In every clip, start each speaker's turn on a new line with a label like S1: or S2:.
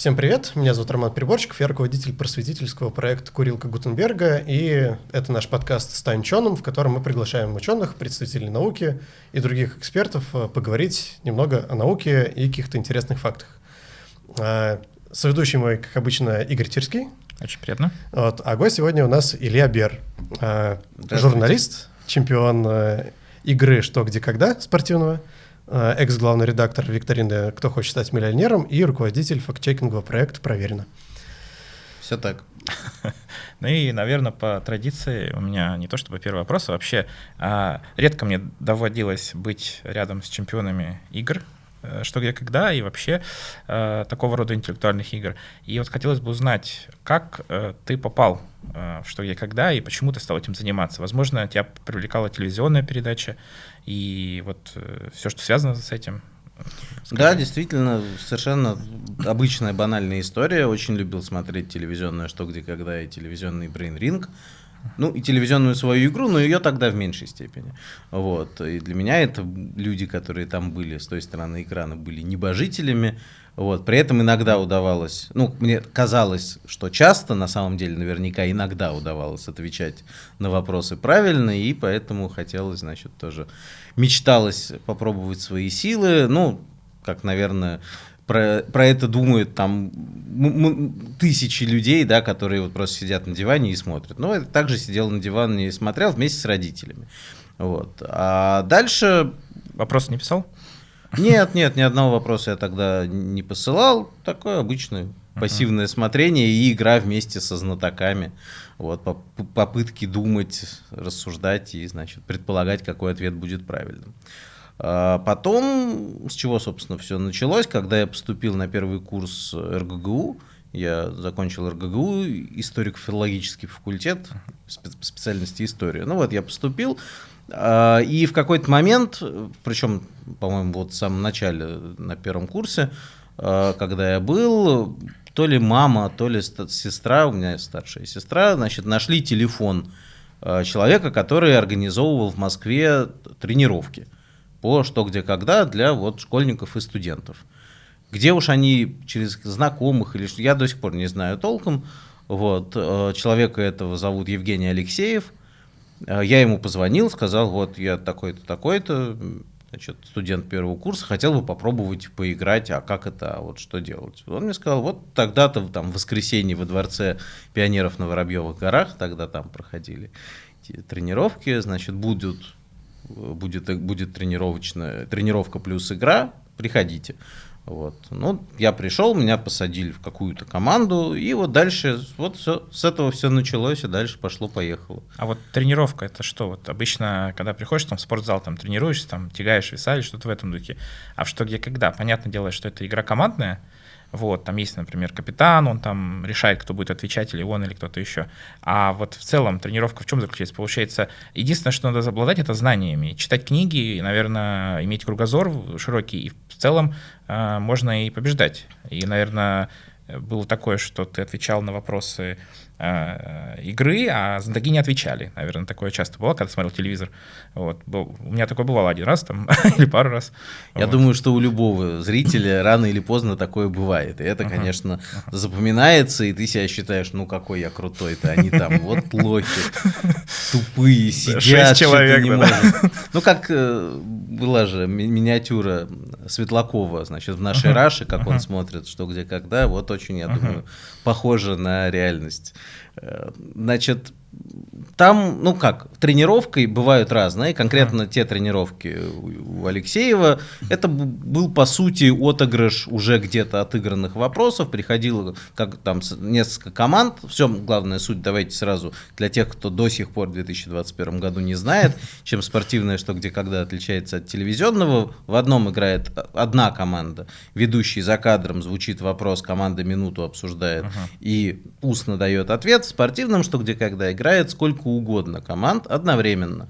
S1: Всем привет, меня зовут Роман Приборчиков, я руководитель просветительского проекта «Курилка Гутенберга», и это наш подкаст «Стань ученым», в котором мы приглашаем ученых, представителей науки и других экспертов э, поговорить немного о науке и каких-то интересных фактах. А, соведущий мой, как обычно, Игорь Тирский.
S2: Очень приятно.
S1: Вот, а гость сегодня у нас Илья Бер, а, журналист, чемпион э, игры «Что, где, когда» спортивного, Э, экс-главный редактор викторины «Кто хочет стать миллионером» и руководитель фактчекингового проекта «Проверено».
S3: Все так.
S2: Ну и, наверное, по традиции у меня не то чтобы первый вопрос, а вообще а, редко мне доводилось быть рядом с чемпионами игр, э, что где когда и вообще э, такого рода интеллектуальных игр. И вот хотелось бы узнать, как э, ты попал что где когда и почему ты стал этим заниматься. Возможно, тебя привлекала телевизионная передача и вот э, все, что связано с этим.
S3: Скажи. Да, действительно, совершенно обычная банальная история. Очень любил смотреть телевизионное «Что, где, когда» и телевизионный «Brain Ring». Ну, и телевизионную свою игру, но ее тогда в меньшей степени. Вот. И для меня это люди, которые там были с той стороны экрана, были небожителями. Вот. При этом иногда удавалось, ну, мне казалось, что часто, на самом деле, наверняка иногда удавалось отвечать на вопросы правильно, и поэтому хотелось, значит, тоже мечталось попробовать свои силы. Ну, как, наверное, про, про это думают там тысячи людей, да, которые вот просто сидят на диване и смотрят. Но я также сидел на диване и смотрел вместе с родителями. Вот. А дальше...
S2: Вопрос не писал?
S3: Нет, нет, ни одного вопроса я тогда не посылал. Такое обычное пассивное смотрение и игра вместе со знатоками. Вот, попытки думать, рассуждать и, значит, предполагать, какой ответ будет правильным. А потом, с чего, собственно, все началось, когда я поступил на первый курс РГГУ, я закончил РГГУ, историко-филологический факультет, специальности история. Ну вот, я поступил, и в какой-то момент, причем, по-моему, вот в самом начале, на первом курсе, а, когда я был, то ли мама, то ли сестра, у меня старшая сестра, значит, нашли телефон а, человека, который организовывал в Москве тренировки по что, где, когда для вот школьников и студентов. Где уж они через знакомых или что, я до сих пор не знаю толком. Вот, человека этого зовут Евгений Алексеев – я ему позвонил, сказал, вот я такой-то, такой-то, значит, студент первого курса, хотел бы попробовать поиграть, а как это, а вот что делать? Он мне сказал, вот тогда-то там в воскресенье во дворце пионеров на Воробьевых горах, тогда там проходили тренировки, значит, будут, будет, будет тренировочная, тренировка плюс игра, приходите. Вот. Ну, я пришел, меня посадили в какую-то команду, и вот дальше, вот все, с этого все началось, и дальше пошло-поехало.
S2: А вот тренировка это что? Вот обычно, когда приходишь там, в спортзал, там тренируешься, там тягаешь веса или что-то в этом духе. А что, где, когда? Понятное дело, что это игра командная, вот, там есть, например, капитан, он там решает, кто будет отвечать, или он, или кто-то еще. А вот в целом тренировка в чем заключается? Получается, единственное, что надо обладать, это знаниями. Читать книги, наверное, иметь кругозор широкий, и в целом э, можно и побеждать. И, наверное, было такое, что ты отвечал на вопросы игры, а знатоки не отвечали. Наверное, такое часто было, когда смотрел телевизор. Вот. У меня такое бывало один раз там, или пару раз.
S3: Я вот. думаю, что у любого зрителя рано или поздно такое бывает. И это, конечно, uh-huh. запоминается, и ты себя считаешь, ну какой я крутой-то, они там вот лохи, тупые, сидят, человек, не. Ну, как э, была же миниатюра Светлакова, значит, в нашей Раше, как он смотрит, что где когда, вот очень, я думаю, похоже на реальность. Э, значит, там, ну как, тренировкой бывают разные. Конкретно те тренировки у Алексеева, это был, по сути, отыгрыш уже где-то отыгранных вопросов. Приходило как там несколько команд. Все, главная суть, давайте сразу для тех, кто до сих пор в 2021 году не знает, чем спортивное что где когда отличается от телевизионного. В одном играет одна команда, ведущий за кадром звучит вопрос, команда минуту обсуждает uh-huh. и устно дает ответ. В спортивном что где когда играет сколько угодно команд одновременно.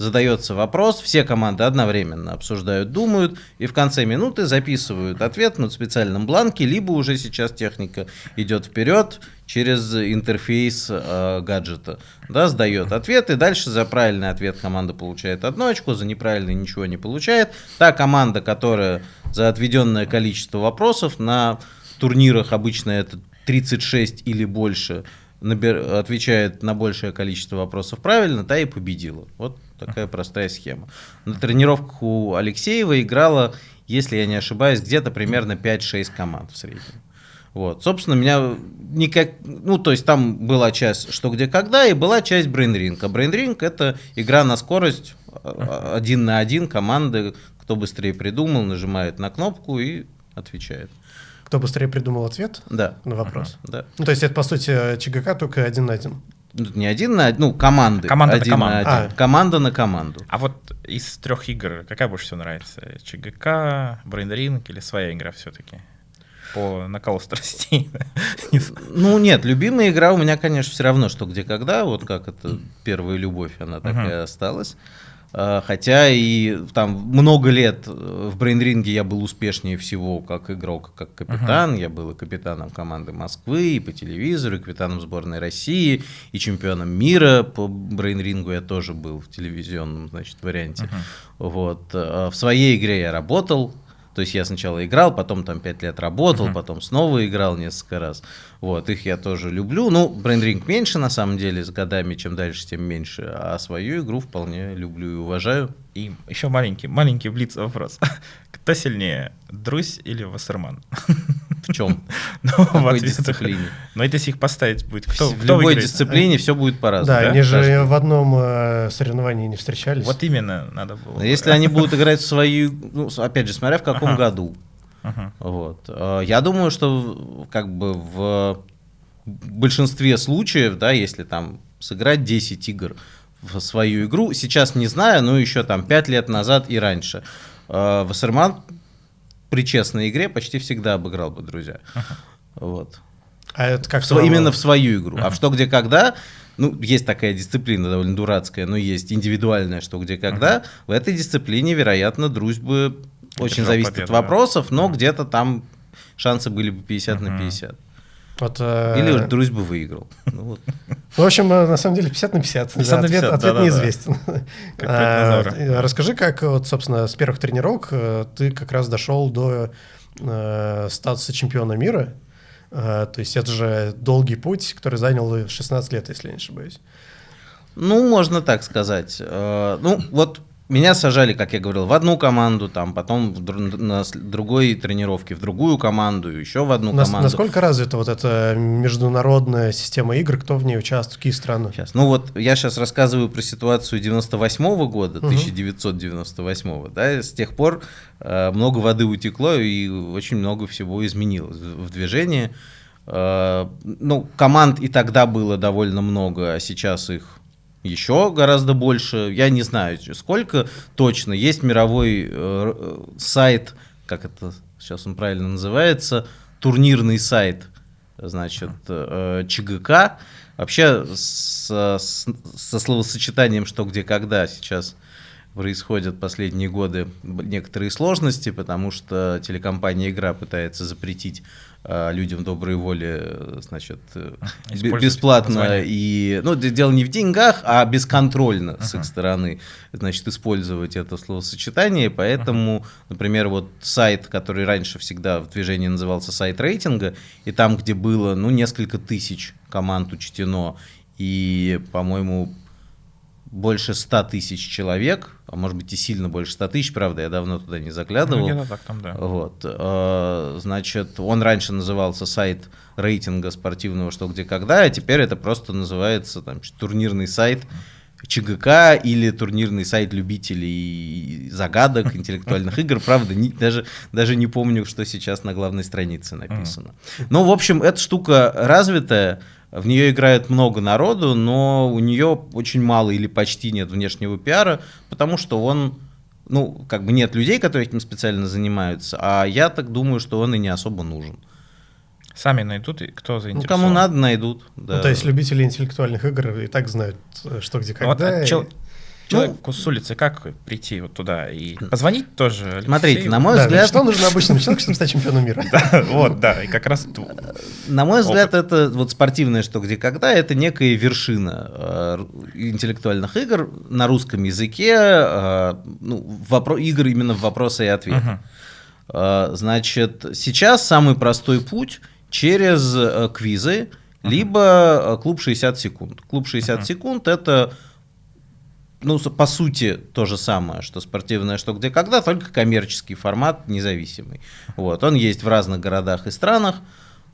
S3: Задается вопрос, все команды одновременно обсуждают, думают, и в конце минуты записывают ответ на специальном бланке, либо уже сейчас техника идет вперед, через интерфейс э, гаджета. Да, сдает ответ, и дальше за правильный ответ команда получает одну очко, за неправильный ничего не получает. Та команда, которая за отведенное количество вопросов на турнирах обычно это 36 или больше, набер... отвечает на большее количество вопросов правильно, та и победила. Вот такая простая схема. На тренировках у Алексеева играла, если я не ошибаюсь, где-то примерно 5-6 команд в среднем. Вот. Собственно, меня никак... Ну, то есть там была часть «Что, где, когда» и была часть Ring. А Ring — это игра на скорость один на один команды. Кто быстрее придумал, нажимает на кнопку и отвечает.
S1: Кто быстрее придумал ответ
S3: Да.
S1: на вопрос.
S3: Да.
S1: Ну, то есть это, по сути, ЧГК только один на один.
S3: Ну, Не один на один, ну, команды.
S2: Команда на
S3: один
S2: команду.
S3: один.
S1: А.
S3: Команда на команду.
S2: А вот из трех игр какая больше всего нравится? ЧГК, Брейнринг или своя игра все-таки? По накалу страстей.
S3: Ну, нет, любимая игра у меня, конечно, все равно, что где когда, вот как это первая любовь, она так
S2: Мгм.
S3: и осталась. А, Хотя и там много лет э, в брейнринге я был успешнее всего как игрок, как капитан. Я был и капитаном команды Москвы, и по телевизору, и капитаном сборной России, и чемпионом мира по брейнрингу я тоже был в телевизионном, значит, варианте. Вот. А В своей игре я работал, то есть я сначала играл, потом там 5 лет работал,
S2: Мгм.
S3: потом снова играл несколько раз. Вот, их я тоже люблю. Ну, Brain Ring меньше, на самом деле, с годами, чем дальше, тем меньше. А свою игру вполне люблю и уважаю.
S2: И еще маленький, маленький блиц вопрос. Кто сильнее, Друзь или Вассерман?
S3: В чем?
S2: Ну,
S3: В какой
S2: ответах.
S3: дисциплине?
S2: Но если их поставить будет, кто,
S3: в
S2: кто
S3: любой
S2: выиграет?
S3: дисциплине все будет по-разному.
S1: Да,
S2: да?
S1: они же
S3: Каждый.
S1: в одном э, соревновании не встречались.
S2: Вот именно надо было.
S3: Если они будут играть в свою, ну, опять же, смотря в каком
S2: Ага.
S3: году.
S2: Мгм.
S3: Вот. Э, Я думаю, что как бы в большинстве случаев, да, если там сыграть 10 игр в свою игру, сейчас не знаю, но еще там 5 лет назад и раньше, Вассерман при честной игре почти всегда обыграл бы, друзья. Вот.
S1: А это как
S3: В сво- именно в свою игру. А в что, где, когда, ну, есть такая дисциплина довольно дурацкая, но есть индивидуальная что, где, когда. В этой дисциплине, вероятно, дружбы очень зависит от
S2: да.
S3: вопросов, но где-то там шансы были бы 50 на
S2: Мгм.
S3: 50.
S1: Вот, э,
S3: Или уж друзь бы выиграл. Ну, вот.
S1: В общем, э, на самом деле 50 на 50.
S2: 50
S1: Да,
S2: на
S1: ответ
S2: 50,
S1: ответ
S2: да-да-да.
S1: неизвестен.
S2: Как
S1: А, э, Расскажи, как, вот, собственно, с первых тренировок ты как раз дошел до э, статуса чемпиона мира. Э, То есть это же долгий путь, который занял 16 лет, если я не ошибаюсь.
S3: Ну, можно так сказать. Ну, вот меня сажали, как я говорил, в одну команду, там, потом в дру- на другой тренировке в другую команду, еще в одну
S1: Нас-
S3: команду.
S1: насколько развита вот эта международная система игр, кто в ней участвует, какие страны?
S3: Сейчас. Ну вот я сейчас рассказываю про ситуацию 98 года,
S1: Мгм.
S3: 1998, да, с тех пор э, много воды утекло и очень много всего изменилось в в движении. Э, ну, команд и тогда было довольно много, а сейчас их еще гораздо больше. Я не знаю, сколько точно. Есть мировой э, э, сайт, как это сейчас он правильно называется, турнирный сайт, значит, э, ЧГК. Вообще со, со словосочетанием «что, где, когда» сейчас происходят последние годы некоторые сложности, потому что телекомпания «Игра» пытается запретить людям доброй воли, э, значит, э, бесплатно и, ну, дело не в деньгах, а бесконтрольно с их стороны, значит, использовать это словосочетание, поэтому, например, вот сайт, который раньше всегда в движении назывался сайт рейтинга, и там, где было, ну, несколько тысяч команд учтено, и, по-моему, больше 100 тысяч человек, а может быть и сильно больше 100 тысяч, правда, я давно туда не заглядывал.
S2: Ну, так там, да.
S3: Вот, э, значит, он раньше назывался сайт рейтинга спортивного «Что, где, когда», а теперь это просто называется там, турнирный сайт ЧГК или турнирный сайт любителей загадок, интеллектуальных игр. Правда, не- даже, даже не помню, что сейчас на главной странице написано. Ну, в общем, эта штука развитая, в нее играет много народу, но у нее очень мало или почти нет внешнего пиара, потому что он ну, как бы нет людей, которые этим специально занимаются, а я так думаю, что он и не особо нужен.
S2: Сами найдут, и кто
S3: Ну,
S2: заинтересован.
S3: кому надо, найдут. Да.
S1: Ну, то есть любители интеллектуальных игр и так знают, э, что где
S2: Ну, вот,
S1: когда.
S2: а
S1: и-
S2: чел- человеку с улицы как прийти вот туда и позвонить тоже?
S3: Смотрите,
S2: Алексею?
S3: на мой
S1: Да,
S3: взгляд,
S1: что нужно обычному человеку, чтобы стать чемпионом мира?
S2: Вот, да, и как раз ту-
S3: На мой взгляд, это вот спортивное что где когда, это некая вершина э, интеллектуальных игр на русском языке, э, ну, игр именно в вопросы и ответы. Э, Значит, сейчас самый простой путь через э, квизы, либо э, клуб 60 секунд. Клуб 60 секунд это ну, по сути, то же самое, что спортивное «Что, где, когда», только коммерческий формат, независимый. Вот, он есть в разных городах и странах,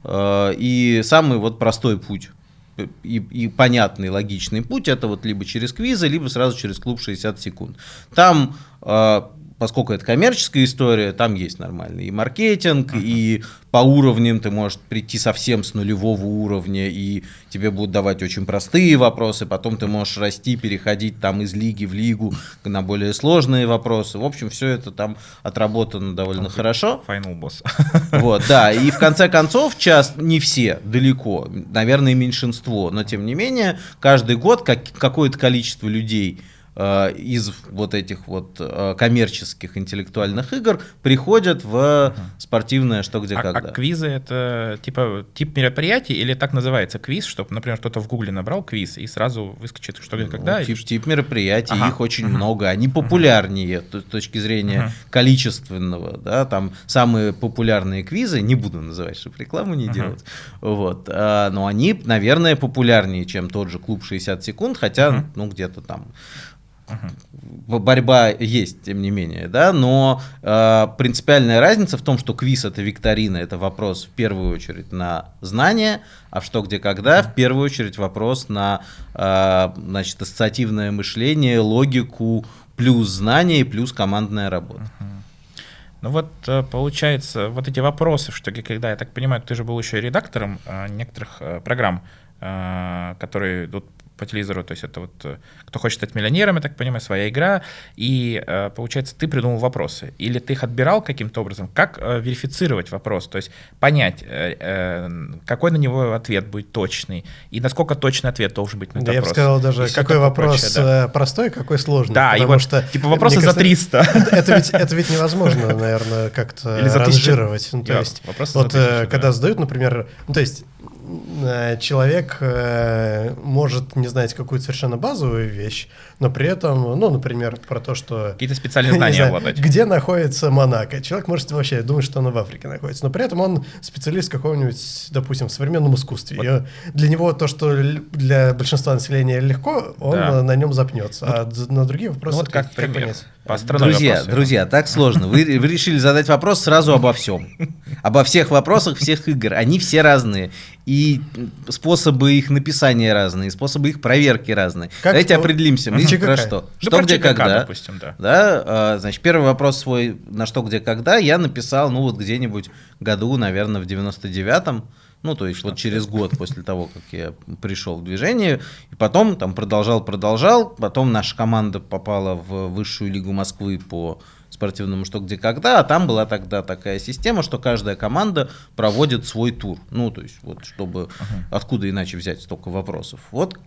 S3: э, и самый вот простой путь э, и, и понятный, логичный путь, это вот либо через квизы, либо сразу через клуб 60 секунд. Там, э, поскольку это коммерческая история, там есть нормальный и маркетинг, и по уровням ты можешь прийти совсем с нулевого уровня, и тебе будут давать очень простые вопросы, потом ты можешь расти, переходить там из лиги в лигу на более сложные вопросы. В общем, все это там отработано довольно хорошо.
S2: Final Boss.
S3: Вот, да, и в конце концов, час, не все, далеко, наверное, меньшинство, но тем не менее, каждый год как, какое-то количество людей из вот этих вот э, коммерческих интеллектуальных игр приходят в спортивное что где
S2: А, а
S3: когда.
S2: квизы это типа тип мероприятий или так называется квиз, чтобы, например, кто-то в Гугле набрал квиз и сразу выскочит, что где, когда.
S3: Ну, тип,
S2: что?
S3: тип мероприятий,
S2: Ага.
S3: их очень много, они популярнее т- с точки зрения
S2: Мгм.
S3: количественного, да, там самые популярные квизы, не буду называть, чтобы рекламу не
S2: Мгм.
S3: делать, вот, а, но они, наверное, популярнее, чем тот же клуб 60 секунд, хотя,
S2: Мгм.
S3: ну, где-то там б- борьба есть, тем не менее, да, но э, принципиальная разница в том, что квиз это викторина, это вопрос в первую очередь на знание, а в что, где, когда, в первую очередь вопрос на, э, значит, ассоциативное мышление, логику, плюс знание, плюс командная работа.
S2: Ну вот э, получается, вот эти вопросы, что где, когда, я так понимаю, ты же был еще и редактором э, некоторых э, программ, которые идут по телевизору, то есть это вот э, кто хочет стать миллионером, я так понимаю, своя игра, и э, получается, ты придумал вопросы, или ты их отбирал каким-то образом, как э, верифицировать вопрос, то есть понять, какой на него ответ будет точный, и насколько точный ответ должен быть на этот
S1: Да, я бы
S2: вопрос.
S1: сказал
S2: И
S1: даже,
S2: всё
S1: какой вопрос
S2: прочее, да.
S1: простой, какой сложный.
S2: Да, и
S1: потому
S2: вот,
S1: что,
S2: типа, вопросы за
S1: кажется,
S2: 300.
S1: Это ведь, это ведь невозможно, наверное, как-то ранжировать. Ну, то есть, вот когда задают, например, ну, то есть человек э, может не знать какую-то совершенно базовую вещь, но при этом, ну, например, про то, что
S2: Какие-то специальные знания
S1: знаю,
S2: обладать.
S1: Где находится Монако? Человек может вообще думать, что оно в Африке находится, но при этом он специалист какого-нибудь, допустим, в современном искусстве. И для него то, что для большинства населения легко, он
S2: Да.
S1: на нем запнется. а д- на другие вопросы
S2: Ну вот как пример.
S1: понять?
S2: По
S3: Друзья,
S2: вопросы.
S3: друзья, так сложно. Вы, вы решили задать вопрос сразу обо всем. Обо всех вопросах всех игр. Они все разные. И способы их написания разные, способы их проверки разные.
S1: Как
S3: Давайте
S1: что?
S3: определимся. Мы
S1: ЧКК.
S3: про что? Что, где, когда.
S2: допустим, да.
S3: Да, а, значит, первый вопрос свой, на что, где, когда, я написал, ну, вот где-нибудь году, наверное, в 99-м, ну, то есть вот через год после того, как я пришел в движение, и потом там продолжал, продолжал, потом наша команда попала в высшую лигу Москвы по спортивному что где когда, а там была тогда такая система, что каждая команда проводит свой тур. Ну, то есть, вот чтобы откуда иначе взять столько вопросов. Вот,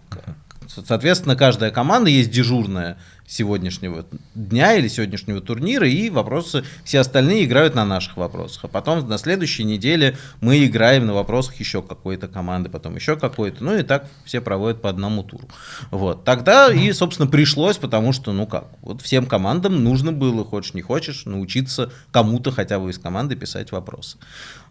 S3: соответственно, каждая команда есть дежурная сегодняшнего дня или сегодняшнего турнира, и вопросы, все остальные играют на наших вопросах. А потом на следующей неделе мы играем на вопросах еще какой-то команды, потом еще какой-то. Ну и так все проводят по одному туру. Вот. Тогда и, собственно, пришлось, потому что, ну как, вот всем командам нужно было, хочешь не хочешь, научиться кому-то хотя бы из команды писать вопросы.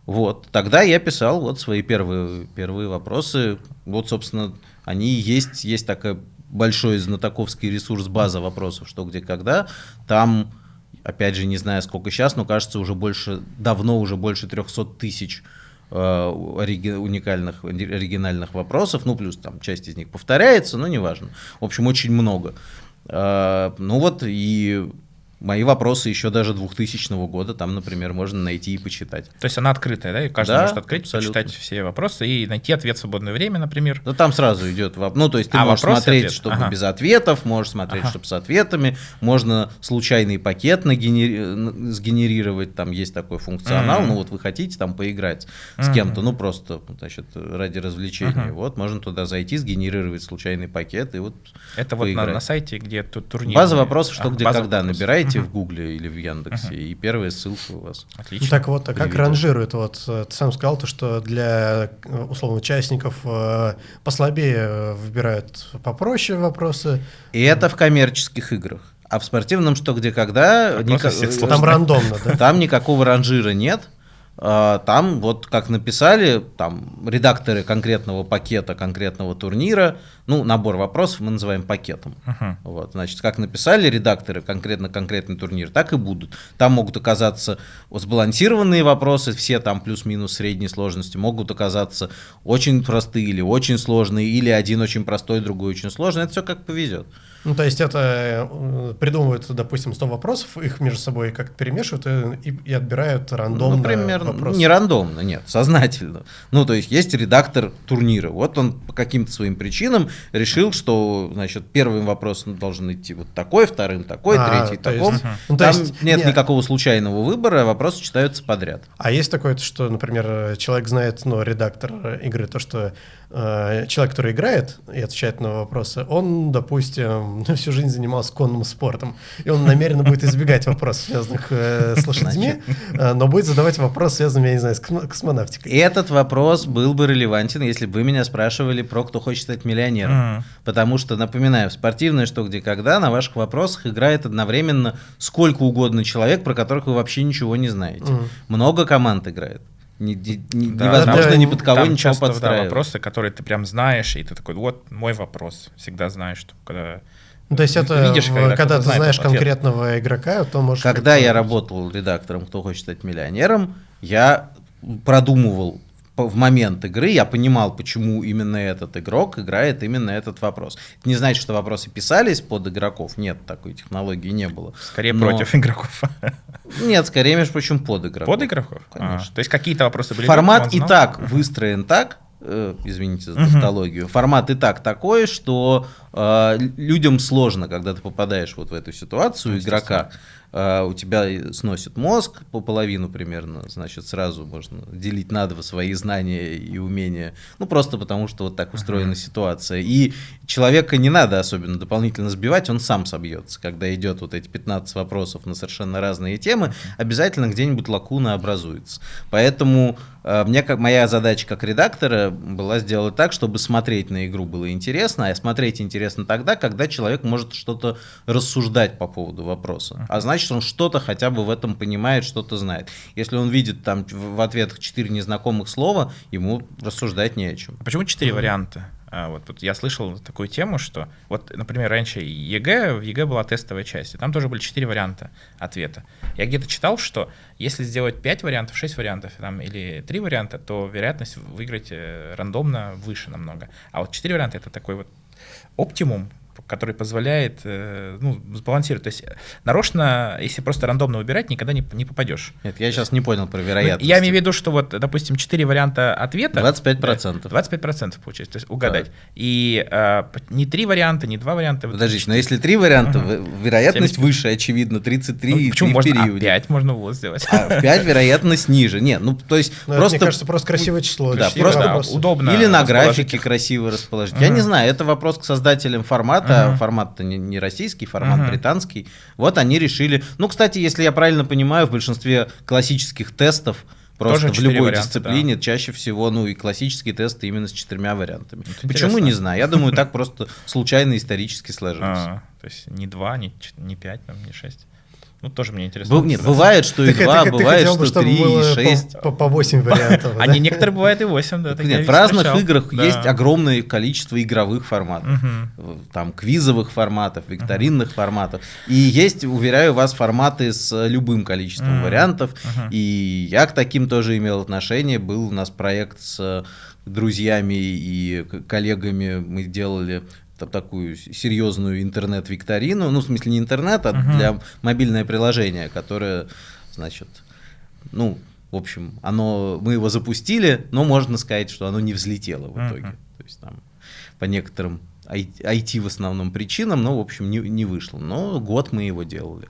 S3: Вот. Тогда я писал вот свои первые, первые вопросы. Вот, собственно, они есть, есть такая большой знатоковский ресурс база вопросов, что где когда. Там, опять же, не знаю сколько сейчас, но кажется уже больше, давно уже больше 300 тысяч э, уникальных, оригинальных вопросов, ну плюс там часть из них повторяется, но неважно. В общем, очень много. Э, Ну вот и Мои вопросы еще даже 2000 года там, например, можно найти и почитать.
S2: То есть она открытая, да? И каждый
S3: Да,
S2: может открыть,
S3: абсолютно.
S2: почитать все вопросы и найти ответ в свободное время, например.
S3: Ну, там сразу идет воп- Ну, то есть ты
S2: А,
S3: можешь
S2: вопрос
S3: смотреть,
S2: ответ.
S3: чтобы
S2: Ага.
S3: без ответов, можешь смотреть,
S2: Ага.
S3: чтобы с ответами, можно случайный пакет нагенери- сгенерировать, там есть такой функционал,
S2: Мгм.
S3: ну, вот вы хотите там поиграть с
S2: Мгм.
S3: кем-то, ну, просто, значит, ради развлечения.
S2: Мгм.
S3: Вот, можно туда зайти, сгенерировать случайный пакет и вот
S2: Это вот на,
S3: поиграть.
S2: на сайте, где тут турнир.
S3: База вопросов, что,
S2: А,
S3: где, когда.
S2: вопросов.
S3: Набираете
S2: Мгм.
S3: в Гугле или в Яндексе, и первая ссылка у вас.
S2: Отлично.
S1: Ну, так вот, а как
S3: Привет.
S1: ранжируют? Вот э, ты сам сказал, то, что для э, условно участников э, послабее э, выбирают попроще вопросы.
S3: И это в коммерческих играх. А в спортивном что, где, когда... Э.
S1: Там рандомно, да?
S3: Там никакого ранжира нет. А, Там вот как написали, там редакторы конкретного пакета, конкретного турнира, ну, набор вопросов мы называем пакетом.
S2: Мгм.
S3: Вот, значит, как написали редакторы конкретно конкретный турнир, так и будут. Там могут оказаться сбалансированные вопросы, все там плюс-минус средней сложности, могут оказаться очень простые или очень сложные, или один очень простой, другой очень сложный. Это все как повезет.
S1: Ну, то есть это э, придумывают, допустим, 100 вопросов, их между собой как-то перемешивают и, и- и отбирают рандомно
S3: Например,
S1: вопросы.
S3: не рандомно, нет, сознательно. Ну, то есть есть редактор турнира. Вот он по каким-то своим причинам решил, что, значит, первым вопросом должен идти вот такой, вторым такой,
S1: А,
S3: третий
S1: то есть-
S3: такой.
S1: Ну, то
S3: Там
S1: есть
S3: нет
S1: не-
S3: никакого случайного выбора, вопросы читаются подряд.
S1: А есть такое, что, например, человек знает, ну, редактор игры, то, что человек, который играет и отвечает на вопросы, он, допустим, всю жизнь занимался конным спортом, и он намеренно будет избегать вопросов, связанных э, с лошадьми, э, но будет задавать вопросы, связанные, я не знаю, с космо- космонавтикой.
S3: Этот вопрос был бы релевантен, если бы вы меня спрашивали про кто хочет стать миллионером. Потому что, напоминаю, в спортивное что где когда на ваших вопросах играет одновременно сколько угодно человек, про которых вы вообще ничего не знаете. Много команд играет. Не- не- не-
S2: Да,
S3: невозможно
S1: там-
S3: ни под кого
S2: Там
S3: ничего
S2: часто, да,
S3: подстраивать.
S2: вопросы, которые ты прям знаешь, и ты такой, вот мой вопрос. Всегда знаешь, что когда...
S1: Ну, то есть это,
S2: Видишь, когда
S1: когда, ты знаешь
S2: ответ.
S1: конкретного игрока, то можешь...
S3: Когда я работал редактором «Кто хочет стать миллионером», я продумывал в момент игры, я понимал, почему именно этот игрок играет именно этот вопрос. Это не значит, что вопросы писались под игроков. Нет, такой технологии не было.
S2: Скорее
S3: Но-
S2: против игроков.
S3: Нет, скорее, между прочим, под игроков.
S2: Под игроков? А,
S3: Конечно.
S2: то есть какие-то вопросы были...
S3: Формат и так выстроен так, э, извините за тавтологию, формат и так такой, что э, людям сложно, когда ты попадаешь вот в эту ситуацию игрока, э, у тебя сносит мозг по половину примерно, значит, сразу можно делить на два свои знания и умения, ну, просто потому что вот так устроена ситуация. И человека не надо особенно дополнительно сбивать, он сам собьется. Когда идет вот эти 15 вопросов на совершенно разные темы, обязательно где-нибудь лакуна образуется. Поэтому мне как моя задача как редактора была сделать так, чтобы смотреть на игру было интересно, а смотреть интересно тогда, когда человек может что-то рассуждать по поводу вопроса. А значит, он что-то хотя бы в этом понимает, что-то знает. Если он видит там в в ответах четыре незнакомых слова, ему рассуждать не о чем.
S2: А Почему четыре варианта? А, вот, вот я слышал такую тему, что вот, например, раньше ЕГЭ, в ЕГЭ была тестовая часть, и там тоже были четыре варианта ответа. Я где-то читал, что если сделать пять вариантов, шесть вариантов там, или три варианта, то вероятность выиграть э, рандомно выше намного. А вот четыре варианта это такой вот оптимум, который позволяет э, ну, сбалансировать. То есть э, нарочно, если просто рандомно выбирать, никогда не, не попадешь.
S3: Нет, я сейчас не понял про
S2: Ну,
S3: вероятность.
S2: я имею в виду, что вот, допустим, четыре варианта ответа.
S3: 25%.
S2: Да, 25% получается, то есть угадать. И э, п- не три варианта, не два варианта. вот
S3: Подождите,
S2: четыре.
S3: но если три варианта,
S2: Мгм.
S3: в- вероятность
S2: 75.
S3: выше, очевидно, 33
S2: Ну,
S3: и
S2: почему
S3: 3
S2: можно?
S3: в
S2: А,
S3: периоде.
S2: 5 можно было сделать.
S3: А в 5 вероятность ниже. Не, ну то есть
S1: Ну, это,
S3: просто...
S1: мне кажется, просто красивое число.
S3: Да,
S1: Красивое
S3: просто
S1: вопрос.
S2: удобно.
S3: Или на графике красиво расположить. Я
S2: Мгм.
S3: не знаю, это вопрос к создателям формата.
S2: Мгм.
S3: Формат-то не, не российский, формат
S2: Мгм.
S3: британский. Вот они решили... Ну, кстати, если я правильно понимаю, в большинстве классических тестов Просто
S2: Тоже
S3: в любой
S2: варианта,
S3: дисциплине чаще всего, ну и классические тесты именно с четырьмя вариантами.
S2: Это
S3: Почему,
S2: интересно.
S3: не знаю. Я думаю, так просто случайно исторически сложилось.
S2: А, то есть не 2, не, не 5, там, не 6. Ну, тоже мне интересно.
S3: Бу- Нет, бывает, что и
S1: Ты- ты-
S3: два,
S1: ты
S3: бывает,
S1: хотел бы,
S3: что
S1: чтобы
S3: три,
S1: было
S3: и
S1: по-
S3: шесть.
S1: По, по 8 вариантов.
S2: Они некоторые бывают и 8, да.
S3: Нет, в разных играх есть огромное количество игровых форматов. Там квизовых форматов, викторинных форматов. И есть, уверяю вас, форматы с любым количеством вариантов. И я к таким тоже имел отношение. Был у нас проект с друзьями и коллегами. Мы делали там, такую серьезную интернет-викторину, ну, в смысле не интернет, а
S2: Мгм.
S3: для мобильное приложение, которое, значит, ну, в общем, оно, мы его запустили, но можно сказать, что оно не взлетело в итоге. То есть там по некоторым IT в основном причинам, но, в общем, не, не вышло. Но год мы его делали.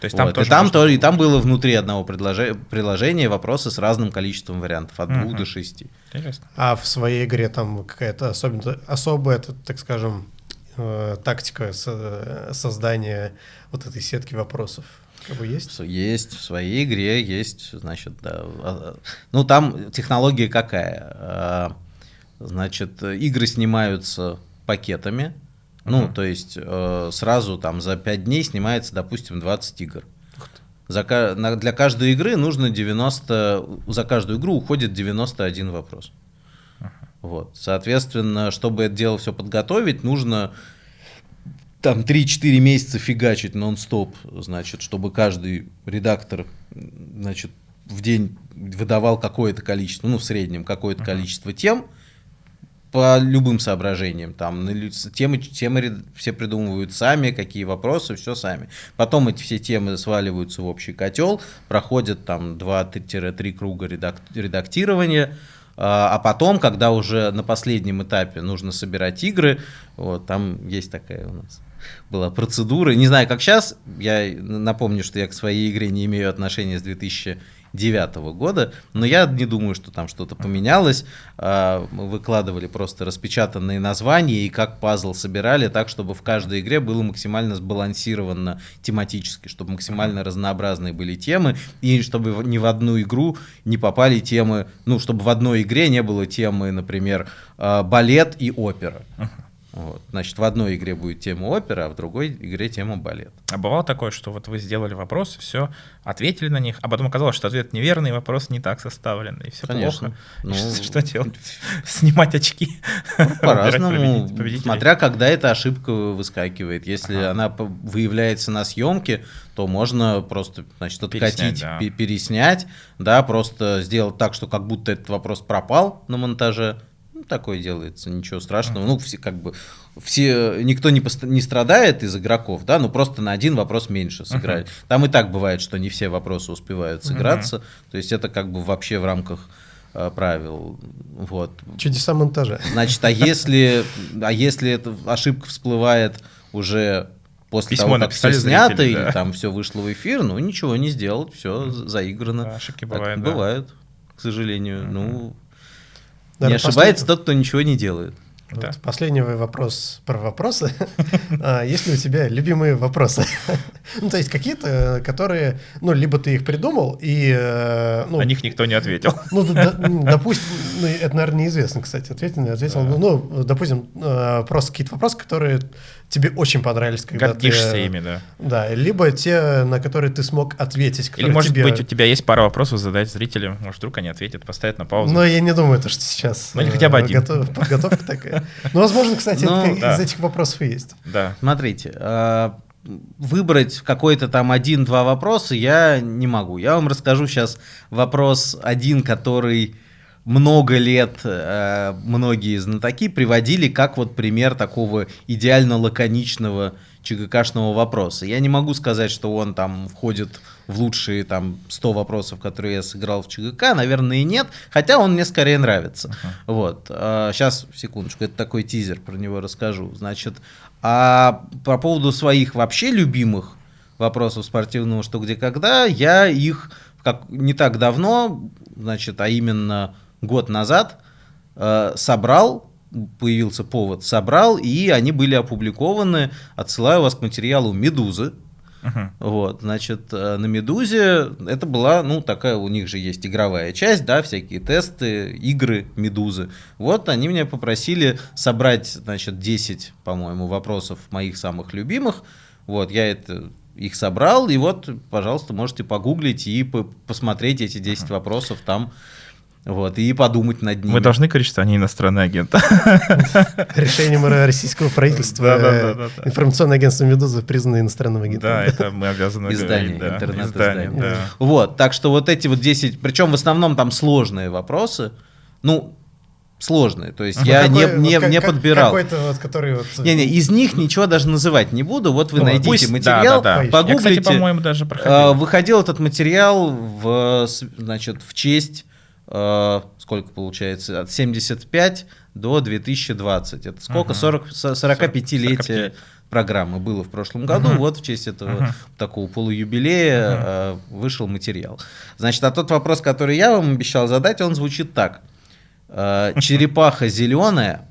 S2: То есть там
S3: Вот,
S2: тоже
S3: и, там
S2: можно-
S3: тоже, и там было внутри одного предложе- приложения вопросы с разным количеством вариантов, от двух
S2: Мгм.
S3: до шести.
S2: Интересно.
S1: А в своей игре там какая-то особенно, особая, так скажем, э, тактика со- создания вот этой сетки вопросов как бы есть?
S3: Есть в своей игре, есть, значит, да. а, Ну, там технология какая? А, Значит, игры снимаются пакетами. Ну, то есть э, сразу там за 5 дней снимается, допустим, 20 игр. За, на- для каждой игры нужно 90, за каждую игру уходит 91 вопрос. Вот. Соответственно, чтобы это дело все подготовить, нужно там 3-4 месяца фигачить нон-стоп, значит, чтобы каждый редактор, значит, в день выдавал какое-то количество, ну, в среднем какое-то количество тем, по любым соображениям. Там темы, темы все придумывают сами, какие вопросы, все сами. Потом эти все темы сваливаются в общий котел, проходят там 2-3 круга редак- редактирования, а а потом, когда уже на последнем этапе нужно собирать игры, вот, там есть такая у нас была процедура. Не знаю, как сейчас. Я напомню, что я к своей игре не имею отношения с 2009 года, но я не думаю, что там что-то поменялось. А, Мы выкладывали просто распечатанные названия и как пазл собирали так, чтобы в каждой игре было максимально сбалансировано тематически, чтобы максимально разнообразные были темы, и чтобы ни в одну игру не попали темы, ну, чтобы в одной игре не было темы, например, а, балет и опера. Вот. Значит, в одной игре будет тема опера, а в другой игре тема балет.
S2: А бывало такое, что вот вы сделали вопросы, все, ответили на них, а потом оказалось, что ответ неверный, вопрос не так составлен, и все
S3: Конечно.
S2: плохо.
S3: Ну,
S2: Что, что делать? Снимать очки.
S3: По-разному,
S2: Выбирать победителей.
S3: смотря когда эта ошибка выскакивает. Если
S2: Ага.
S3: она выявляется на съемке, то можно просто, значит,
S2: Переснять,
S3: откатить,
S2: да.
S3: переснять, да, просто сделать так, что как будто этот вопрос пропал на монтаже. Такое делается, ничего страшного. Ну, все как бы все, никто не, пост- не страдает из игроков, да, ну просто на один вопрос меньше сыграли. Там и так бывает, что не все вопросы успевают сыграться, то есть это как бы вообще в рамках э, правил. Вот.
S1: Чудеса монтажа.
S3: Значит, а если, а если эта ошибка всплывает уже после
S2: Письмо
S3: того, как все снято,
S2: зрители,
S3: или
S2: да.
S3: там все вышло в эфир, ну ничего не сделать, все заиграно.
S2: Да, ошибки
S3: Так
S2: бывают, да.
S3: бывают, к сожалению. Ну, не
S1: Наверное,
S3: ошибается тот, кто ничего не делает.
S1: Вот
S2: Да.
S1: Последний вопрос про вопросы. А, Есть ли у тебя любимые вопросы? Ну, то есть какие-то, которые, ну, либо ты их придумал, и, э, ну,
S2: На них никто не ответил.
S1: ну, допустим, ну, это, наверное, неизвестно, кстати, ответил, не ответил. Ну, ну, допустим, э, просто какие-то вопросы, которые тебе очень понравились, когда
S2: Гордишься
S1: ты...
S2: ими, да.
S1: Да, либо те, на которые ты смог ответить.
S2: Или, может
S1: тебе-
S2: быть, у тебя есть пара вопросов задать зрителям, может, вдруг они ответят, поставят на паузу.
S1: Но я не думаю, то, что сейчас
S2: Ну, или хотя бы
S1: э,
S2: один.
S1: готов- подготовка такая. Ну, возможно, кстати,
S3: Ну,
S1: это
S2: да.
S1: из этих вопросов и есть.
S2: Да.
S3: Смотрите, э, выбрать какой-то там один-два вопроса я не могу. Я вам расскажу сейчас вопрос один, который много лет э, многие знатоки приводили как вот пример такого идеально лаконичного ЧГКшного вопроса. Я не могу сказать, что он там входит в лучшие там 100 вопросов, которые я сыграл в ЧГК, наверное, и нет, хотя он мне скорее нравится. Вот. сейчас, секундочку, это такой тизер, про него расскажу. Значит, а по поводу своих вообще любимых вопросов спортивного «Что, где, когда», я их как, не так давно, значит, а именно год назад, э, собрал, появился повод, собрал, и они были опубликованы. Отсылаю вас к материалу «Медузы».
S2: Мгм.
S3: Вот, значит, э, на Медузе это была, ну, такая, у них же есть игровая часть, да, всякие тесты, игры Медузы. Вот они меня попросили собрать, значит, 10, по-моему, вопросов моих самых любимых. Вот, я это их собрал, и вот, пожалуйста, можете погуглить и по- посмотреть эти 10 вопросов там, вот, и подумать над ними.
S2: Мы должны говорить, что они иностранные агенты.
S1: Решением российского правительства э, информационное агентство «Медуза» признано иностранным агентом.
S2: Да, это мы обязаны
S3: Издание, интернет-издание.
S2: Издание, да.
S3: Вот, так что вот эти вот 10, причем в основном там сложные вопросы. Ну, сложные. То есть
S1: Ну,
S3: я
S1: какой-
S3: не,
S1: вот
S3: не,
S1: как-
S3: не подбирал.
S1: Какой-то вот, который вот...
S3: Не-не, из них ничего даже называть не буду. Вот вы
S1: Ну,
S3: найдите
S2: Пусть-
S3: материал,
S2: да, да, да. Я,
S3: погуглите.
S2: кстати, по-моему, даже
S3: А,
S2: проходил.
S3: Выходил этот материал в, значит, в честь, э, сколько получается, от 75 до 2020. Это сколько?
S2: Мгм.
S3: 40, со- 45-летие
S2: 45.
S3: программы было в прошлом году.
S2: Мгм.
S3: Вот в честь этого
S2: Мгм.
S3: такого полуюбилея э, вышел материал. Значит, а тот вопрос, который я вам обещал задать, он звучит так. Э, Черепаха зеленая,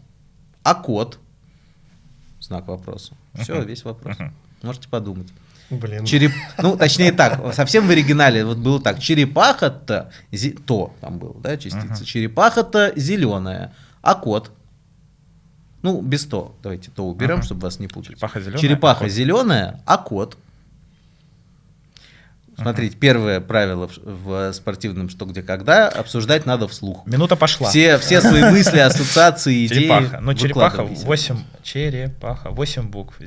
S3: а кот? Знак вопроса. Все, весь вопрос. Можете подумать.
S1: Блин.
S3: Череп... Ну, точнее так, совсем в оригинале вот было так. Черепаха-то, зе- то там было, да, частица.
S2: Ага.
S3: Черепаха-то зеленая, а кот? Ну, без то. Давайте то уберем,
S2: Ага.
S3: чтобы вас не путать.
S2: Черепаха зеленая.
S3: Черепаха зеленая, а кот? Смотрите, первое правило в, спортивном «Что, где, когда» обсуждать надо вслух.
S2: Минута пошла.
S3: Все, все свои мысли, ассоциации, идеи
S2: Черепаха. Ну, черепаха
S3: выкладывайте.
S2: 8. Черепаха. 8 букв.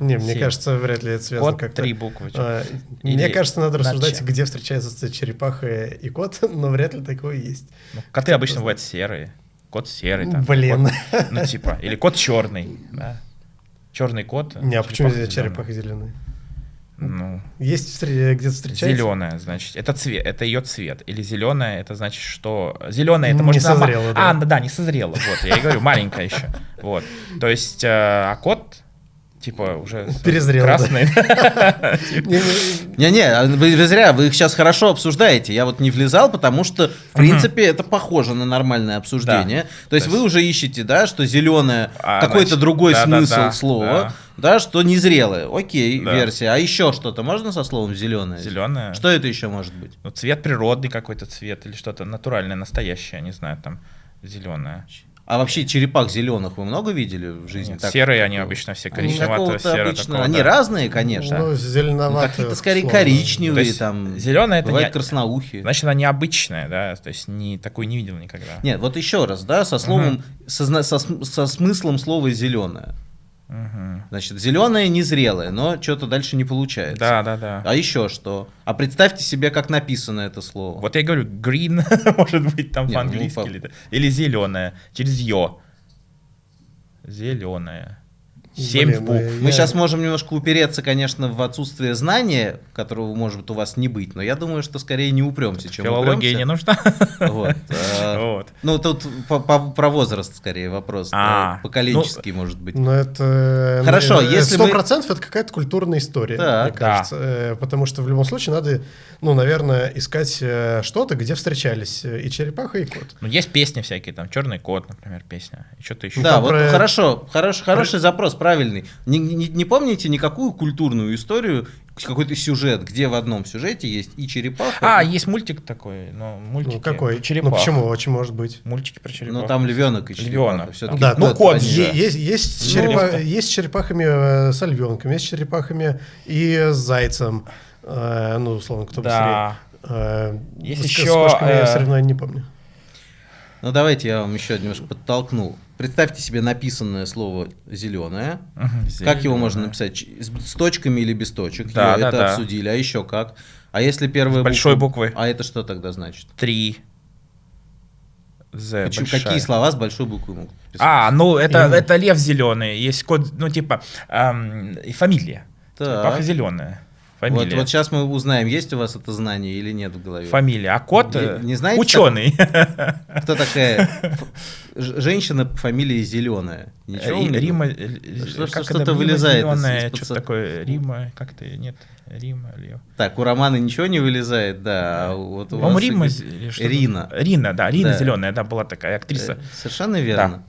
S1: Не, мне кажется, вряд ли это связано
S2: Кот
S1: как-то.
S2: три буквы.
S1: А,
S2: Или
S1: Мне кажется, надо
S2: на
S1: рассуждать, где встречаются черепаха и кот, но вряд ли такое есть.
S2: Ну, коты обычно бывают серые. Кот серый. Там,
S1: Блин.
S2: кот- ну, типа. Или кот черный. Да. Черный кот.
S1: Не, а почему здесь
S2: черепаха зелёная? Ну,
S1: Есть встр- где-то встречается?
S2: Зеленая, значит, это цвет, это ее цвет. Или зеленая, это значит, что зеленая, это
S1: Не
S2: может
S1: созрела, да.
S2: А, да, да, не созрела. Вот, я и говорю, маленькая еще. Вот. То есть, э, а кот, типа, уже
S1: Перезрел,
S2: красный.
S1: Не-не,
S3: Не-не, а вы, зря, вы их сейчас хорошо обсуждаете. Я вот не влезал, потому что, в принципе, это похоже на нормальное обсуждение. То есть вы уже ищете, да, что зеленое,
S2: А,
S3: какой-то другой смысл слова, да. что незрелое. Окей,
S2: Да.
S3: версия. А еще что-то можно со словом зеленое?
S2: Зеленая.
S3: Что это еще может быть?
S2: Ну, цвет природный какой-то цвет или что-то натуральное, настоящее, не знаю, там зеленое.
S3: А вообще черепах зеленых вы много видели в жизни?
S2: Нет,
S3: Так-
S2: серые они обычно все
S3: Ну, какого-то
S2: серого.
S3: обычно- Они разные, конечно.
S1: Ну,
S3: Ну,
S1: зеленоватые.
S3: какие-то скорее
S1: условно.
S3: коричневые,
S2: есть
S3: там.
S2: зеленое это
S3: бывает
S2: не-
S3: красноухие.
S2: Значит, она необычная, да, то есть не такой не видел никогда.
S3: Нет, вот еще раз, да, со словом, со, зна- со см- со смыслом слова зеленое.
S2: Угу.
S3: Значит, зеленое незрелое, но что-то дальше не получается.
S2: Да, да, да.
S3: А еще что? А представьте себе, как написано это слово.
S2: Вот я говорю, green, может быть, там
S3: ну,
S2: по-английски.
S3: Ну, по...
S2: Или, зеленое, через йо. Зеленое. Семь
S1: Блин, в
S2: пух.
S3: Мы
S1: я...
S3: сейчас можем немножко упереться, конечно, в отсутствие знания, которого может у вас не быть, но я думаю, что скорее не упремся, чем
S2: Филология
S3: упремся.
S2: не нужна.
S3: Вот. А,
S2: вот.
S3: Ну, тут по, по, про возраст скорее вопрос.
S2: А,
S3: ну, Поколенческий, ну, может быть.
S1: Ну это...
S3: Э, хорошо,
S1: э,
S3: если
S1: 100%
S3: мы...
S1: это какая-то культурная история,
S3: да,
S1: мне кажется. Да. Э, потому что в любом случае надо, ну, наверное, искать что-то, где встречались и черепаха, и кот.
S2: Ну, есть песни всякие, там, «Черный кот», например, песня. И что-то еще.
S3: Да,
S1: ну,
S3: вот
S1: про...
S3: хорошо, хорош, хороший про... запрос, правильный. Не, не- не помните никакую культурную историю, какой-то сюжет, где в одном сюжете есть и черепаха,
S2: А,
S3: и-
S2: есть мультик такой, ну, мультики.
S1: Ну, какой?
S2: про черепах.
S1: Ну, почему? Очень может быть.
S2: Мультики про черепах.
S3: ну там львенок и черепаха.
S2: Львенок.
S1: Да,
S2: Ну, кот же.
S1: Есть, есть, с
S2: Ну,
S1: черепа-
S2: это-
S1: есть с черепахами э, с львенком, есть с черепахами и с зайцем. Э, ну, условно, кто
S2: Да.
S1: быстрее. Э,
S2: Есть
S1: с- с
S2: еще,
S1: кошками я
S2: э,
S1: соревнований не помню.
S3: Ну давайте я вам еще немножко подтолкну. Представьте себе написанное слово зеленое.
S2: Мгм,
S3: Как его можно написать? С, точками или без точек?
S2: Да,
S3: Ё,
S2: да,
S3: это
S2: да.
S3: обсудили. А еще как? А если первая
S2: С большой
S3: буква-
S2: буквы.
S3: А это что тогда значит?
S2: Три. З
S3: Почему-
S2: большая.
S3: какие слова с большой буквы могут писать?
S2: А, ну это, это лев зеленый, есть код, ну типа, ам, и фамилия.
S3: Так.
S2: Черепаха зеленая.
S3: Вот,
S2: Фамилия.
S3: вот сейчас мы узнаем, есть у вас это знание или нет в голове.
S2: Фамилия. А кот
S3: Не-
S2: э,
S3: не знаете
S2: ученый.
S3: Кто такая ф- ж- женщина по фамилии Зеленая? Ничего у меня?
S2: Рима.
S3: Что-
S2: как
S3: что-то
S2: это,
S3: вылезает из-
S2: зелёная,
S3: из-под
S2: Что-то такое. Рима. Как-то нет. Рима, Лев.
S3: Так, у Романа ничего не вылезает, да. А вот у вас
S2: Рима.
S3: Рина.
S2: Рина, да. Рина
S3: Да.
S2: зеленая, да, была такая актриса.
S3: Э, Совершенно верно.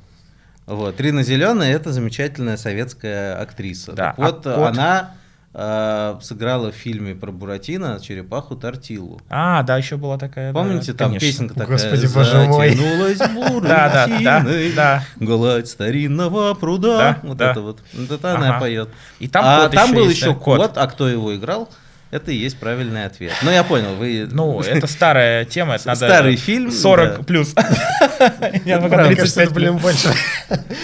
S3: Вот. Рина Зеленая это замечательная советская актриса.
S2: Да,
S3: Так вот,
S2: а кот?
S3: она э, сыграла в фильме про Буратино черепаху Тортилу.
S2: А, да, еще была такая. да,
S3: Помните, там
S2: конечно.
S3: песенка такая
S1: Господи, боже мой.
S3: «Затянулась
S2: Да, да, да, да.
S3: гладь старинного пруда.
S2: Да,
S3: вот
S2: да.
S3: это вот. Вот это она поет.
S2: И там
S3: а там был еще
S2: да,
S3: кот. а кто его играл? Это и есть правильный ответ. Ну, я понял, вы...
S2: Ну, это старая тема, это надо...
S3: Старый фильм,
S2: 40
S3: да.
S2: плюс. Я.
S1: Мне кажется,
S2: 35
S1: это, блин, больше.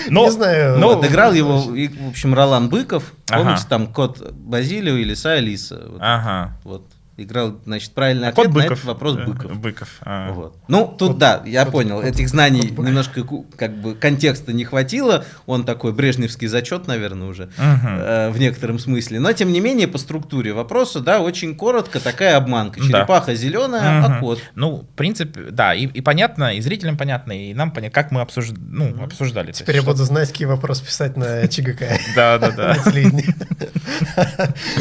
S2: Но-
S1: Не знаю.
S2: но-
S3: Вот, играл его, в общем, Ролан Быков.
S2: Ага.
S3: Помните, там кот Базилио и лиса Алиса.
S2: Ага.
S3: вот. Играл, значит, правильный
S2: А
S3: ответ
S2: кот
S3: на
S2: Быков.
S3: этот вопрос
S2: Э,
S3: Быков.
S2: Быков. а.
S3: Вот. Ну, тут
S1: Кот-
S3: да, я
S1: кот-
S3: понял.
S1: кот-
S3: Этих знаний
S1: кот Быков.
S3: немножко как бы контекста не хватило. Он такой брежневский зачет, наверное, уже э, в некотором смысле. Но тем не менее, по структуре вопроса, да, очень коротко такая обманка.
S2: Да.
S3: Черепаха зеленая,
S2: Мгм.
S3: а кот.
S2: Ну, в принципе, да, и, и понятно, и зрителям понятно, и нам понятно, как мы обсуж... ну, обсуждали.
S1: Теперь я буду знать, какие вопросы писать на ЧГК.
S2: Да, да, да.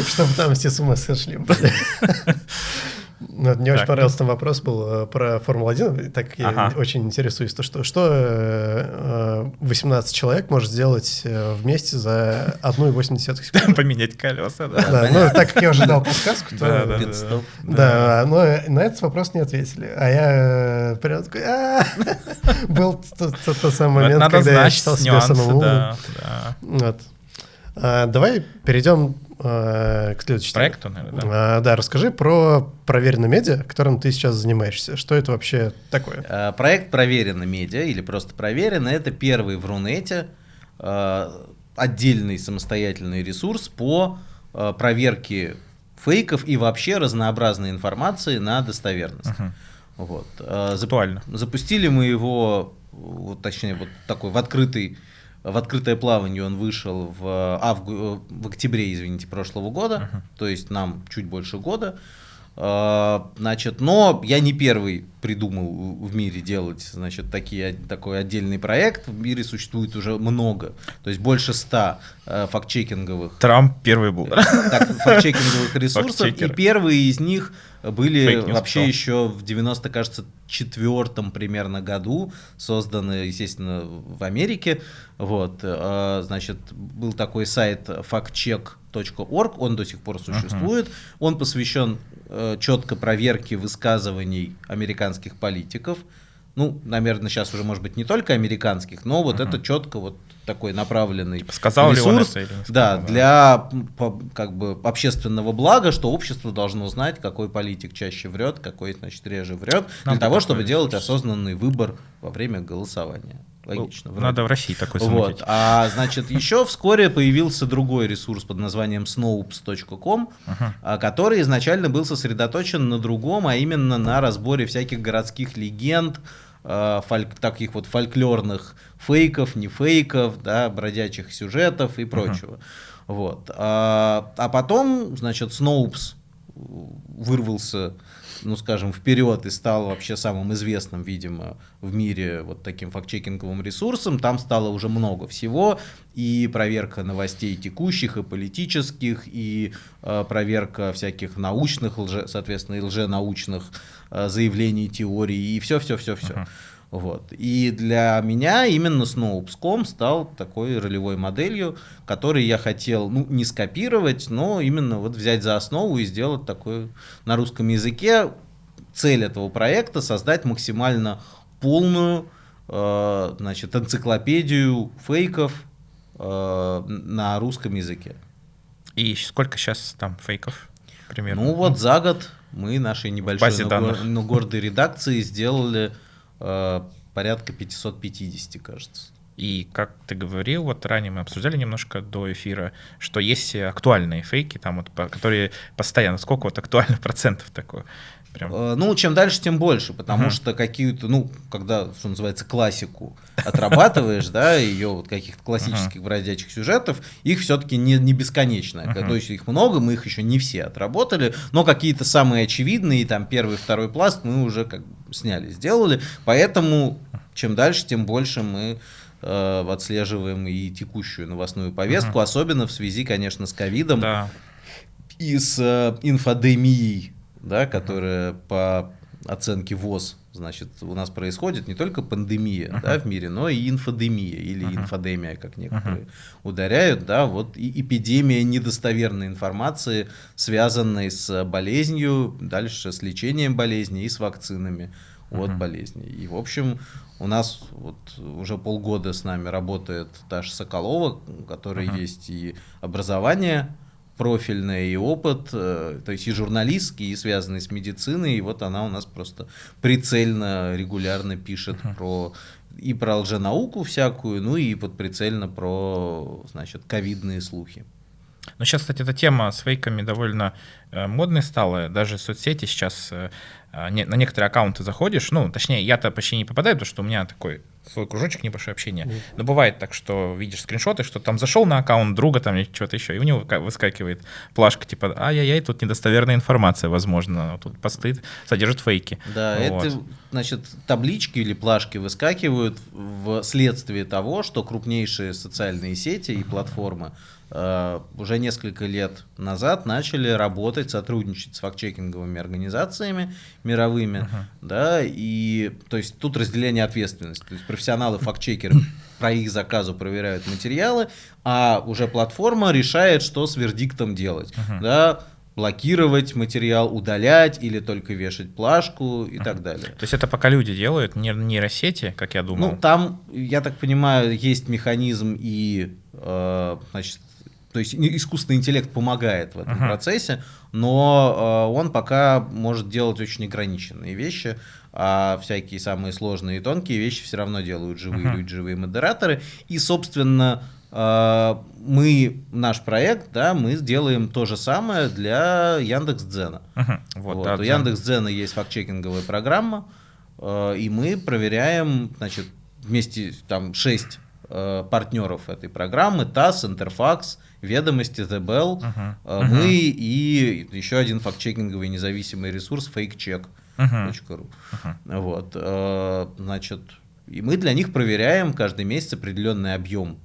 S1: Чтобы там все с ума сошли. Ну, Мне очень
S2: Так.
S1: понравился там вопрос был э, про Формулу-1, так я очень интересуюсь, то что, что э, э, 18 человек может сделать э, вместе за 1,8 секунды.
S2: Поменять колеса, да.
S1: Да, ну, так как я уже дал подсказку, то...
S2: Да, да,
S3: Пит-стоп.
S1: Да, но на этот вопрос не ответили. А я э, прям такой, «А!» был тот самый момент, когда я считал себя самым умным.
S2: да, да.
S1: А, Давай перейдем э, к следующей.
S2: Проекту, наверное, да.
S1: А, Да, расскажи про проверенное медиа, которым ты сейчас занимаешься. Что это вообще такое?
S3: Э, Проект «Проверено медиа» или просто «Проверено» — это первый в Рунете э, отдельный самостоятельный ресурс по э, проверке фейков и вообще разнообразной информации на достоверность.
S2: Мгм.
S3: Вот. Э,
S2: Актуально.
S3: Запустили мы его, вот, точнее, вот такой в открытый в открытое плавание он вышел в, авгу- в октябре, извините, прошлого года, то есть нам чуть больше года. А, Значит, но я не первый придумал в мире делать, значит, такие, такой отдельный проект. В мире существует уже много, то есть больше ста э, фактчекинговых
S2: Трамп первый был.
S3: так, фактчекинговых ресурсов, и первые из них были вообще
S2: кто?
S3: еще в 90, кажется, четвертом примерно году, созданы, естественно, в Америке. Вот, э, значит, был такой сайт factcheck.org, он до сих пор существует. Он посвящен э, четко проверке высказываний американских политиков. Ну, наверное, сейчас уже, может быть, не только американских, но вот это четко вот такой направленный
S2: Типа, сказал ли он
S3: ресурс,
S2: это или не сказал,
S3: да,
S2: да.
S3: для как бы общественного блага, что общество должно знать, какой политик чаще врет, какой, значит, реже врет,
S2: Нам
S3: для того, чтобы делать
S2: ресурс.
S3: осознанный выбор во время голосования. Логично. вроде.
S2: Надо в России такой
S3: Вот.
S2: замутить.
S3: А значит, еще вскоре появился другой ресурс под названием snopes.com, а, который изначально был сосредоточен на другом, а именно на разборе всяких городских легенд, а, фольк- таких вот фольклорных фейков, не фейков, да, бродячих сюжетов и прочего. Вот. А, а потом, значит, Snopes вырвался, ну, скажем, вперед и стал вообще самым известным, видимо, в мире вот таким фактчекинговым ресурсом. Там стало уже много всего, и проверка новостей текущих, и политических, и э, проверка всяких научных, лже, соответственно, и лженаучных э, заявлений, теорий, и все-все-все-все. Вот. И для меня именно Snopes.com стал такой ролевой моделью, которой я хотел, ну, не скопировать, но именно вот взять за основу и сделать такой на русском языке. Цель этого проекта создать максимально полную, э, значит, энциклопедию фейков э, на русском языке.
S2: И сколько сейчас там фейков примерно?
S3: Ну вот за год мы нашей небольшой, но,
S2: данных.
S3: но гордой редакции сделали э, порядка 550, кажется.
S2: И как ты говорил, вот ранее мы обсуждали немножко до эфира, что есть актуальные фейки, там вот, которые постоянно, сколько вот актуальных процентов такое? Прям.
S3: Э, Ну, чем дальше, тем больше, потому
S2: Мгм.
S3: что какие-то, ну, когда, что называется, классику отрабатываешь, да, ее вот каких-то классических бродячих сюжетов, их все-таки не, не бесконечно. То есть их много, мы их еще не все отработали, но какие-то самые очевидные, там, первый, второй пласт мы уже как бы сняли, сделали, поэтому чем дальше, тем больше мы э, отслеживаем и текущую новостную повестку, особенно в связи, конечно, с ковидом
S2: Да.
S3: и с э, инфодемией, да, которая по оценке ВОЗ, значит, у нас происходит не только пандемия да, в мире, но и инфодемия или инфодемия, как некоторые ударяют, да, вот и эпидемия недостоверной информации, связанной с болезнью, дальше с лечением болезни и с вакцинами от болезней. И, в общем, у нас вот уже полгода с нами работает Таша Соколова, у которой есть и образование профильное, и опыт, э, то есть и журналистский, и связанный с медициной, и вот она у нас просто прицельно, регулярно пишет про и про лженауку всякую, ну и под прицельно про, значит, ковидные слухи.
S2: Ну, сейчас, кстати, эта тема с фейками довольно э, модной стала. Даже соцсети сейчас э, на некоторые аккаунты заходишь, ну, точнее, я-то почти не попадаю, потому что у меня такой свой кружочек небольшое общение. Mm. Но бывает так, что видишь скриншоты, что там зашел на аккаунт друга там или что-то еще, и у него выскакивает плашка типа ай-яй-яй, тут недостоверная информация, возможно, тут посты содержат фейки.
S3: Да, вот. это, значит, таблички или плашки выскакивают в следствие того, что крупнейшие социальные сети и платформы Э, уже несколько лет назад начали работать, сотрудничать с фактчекинговыми организациями мировыми, uh-huh. да, и то есть тут разделение ответственности, то есть профессионалы фактчекеры про их заказу проверяют материалы, а уже платформа решает, что с вердиктом делать, uh-huh. да, блокировать материал, удалять или только вешать плашку и uh-huh. так далее.
S2: То есть это пока люди делают, не нейросети, как я думал?
S3: Ну, там, я так понимаю, есть механизм и, э, значит, то есть искусственный интеллект помогает в этом uh-huh. процессе, но э, он пока может делать очень ограниченные вещи, а всякие самые сложные и тонкие вещи все равно делают живые uh-huh. люди, живые модераторы. И, собственно, э, мы, наш проект, да, мы сделаем то же самое для Яндекс.Дзена. Uh-huh. Вот, вот. Да, у Яндекс.Дзена есть фактчекинговая программа, э, и мы проверяем, значит, вместе там 6 э, партнеров этой программы, ТАСС, Интерфакс, Ведомости, The Bell, uh-huh. Uh-huh. мы и еще один фактчекинговый независимый ресурс fakecheck.ru. Uh-huh. Uh-huh. Вот, э, значит, и мы для них проверяем каждый месяц определенный объем,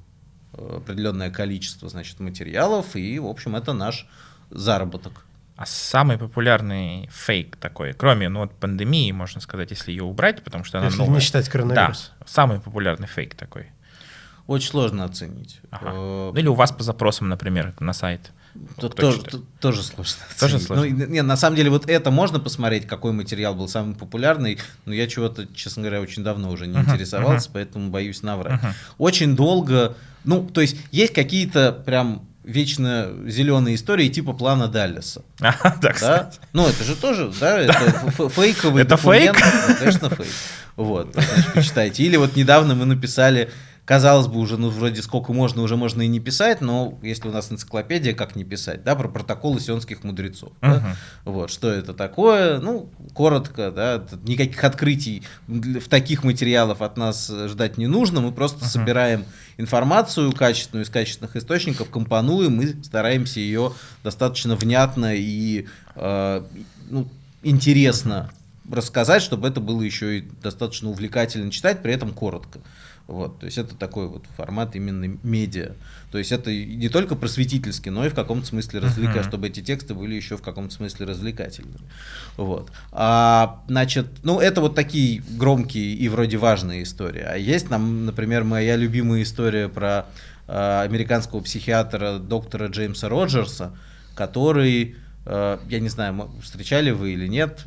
S3: э, определенное количество, значит, материалов, и, в общем, это наш заработок.
S2: А самый популярный фейк такой, кроме ну, вот пандемии, можно сказать, если ее убрать, потому что она
S1: если
S2: новая.
S1: не считать коронавирус.
S2: Да, самый популярный фейк такой.
S3: Очень сложно оценить.
S2: Ага. Э, Или у вас по запросам, например, на сайт.
S3: Тут тоже, тоже сложно.
S2: Тоже сложно.
S3: Ну, не, на самом деле, вот это можно посмотреть, какой материал был самый популярный, но я чего-то, честно говоря, очень давно уже не uh-huh, интересовался, uh-huh. поэтому боюсь наврать. Uh-huh. Очень долго, ну, то есть есть какие-то прям вечно зеленые истории типа плана Даллеса.
S2: А, да, да?
S3: Ну, это же тоже, да, это фейковый
S2: Это фейк?
S3: Ну, конечно, фейк. Вот, значит, почитайте. Или вот недавно мы написали казалось бы, уже, ну, вроде сколько можно, уже можно и не писать, но если у нас энциклопедия, как не писать, да, про протоколы сионских мудрецов. Uh-huh. Да? Вот, что это такое, ну, коротко, да, никаких открытий в таких материалах от нас ждать не нужно, мы просто uh-huh. собираем информацию качественную из качественных источников, компонуем и стараемся ее достаточно внятно и э, ну, интересно рассказать, чтобы это было еще и достаточно увлекательно читать, при этом коротко. Вот, то есть это такой вот формат именно медиа. То есть это не только просветительский, но и в каком-то смысле развлекательный, uh-huh. чтобы эти тексты были еще в каком-то смысле развлекательными. Вот. А, значит, ну это вот такие громкие и вроде важные истории. А есть нам, например, моя любимая история про э, американского психиатра доктора Джеймса Роджерса, который, э, я не знаю, встречали вы или нет,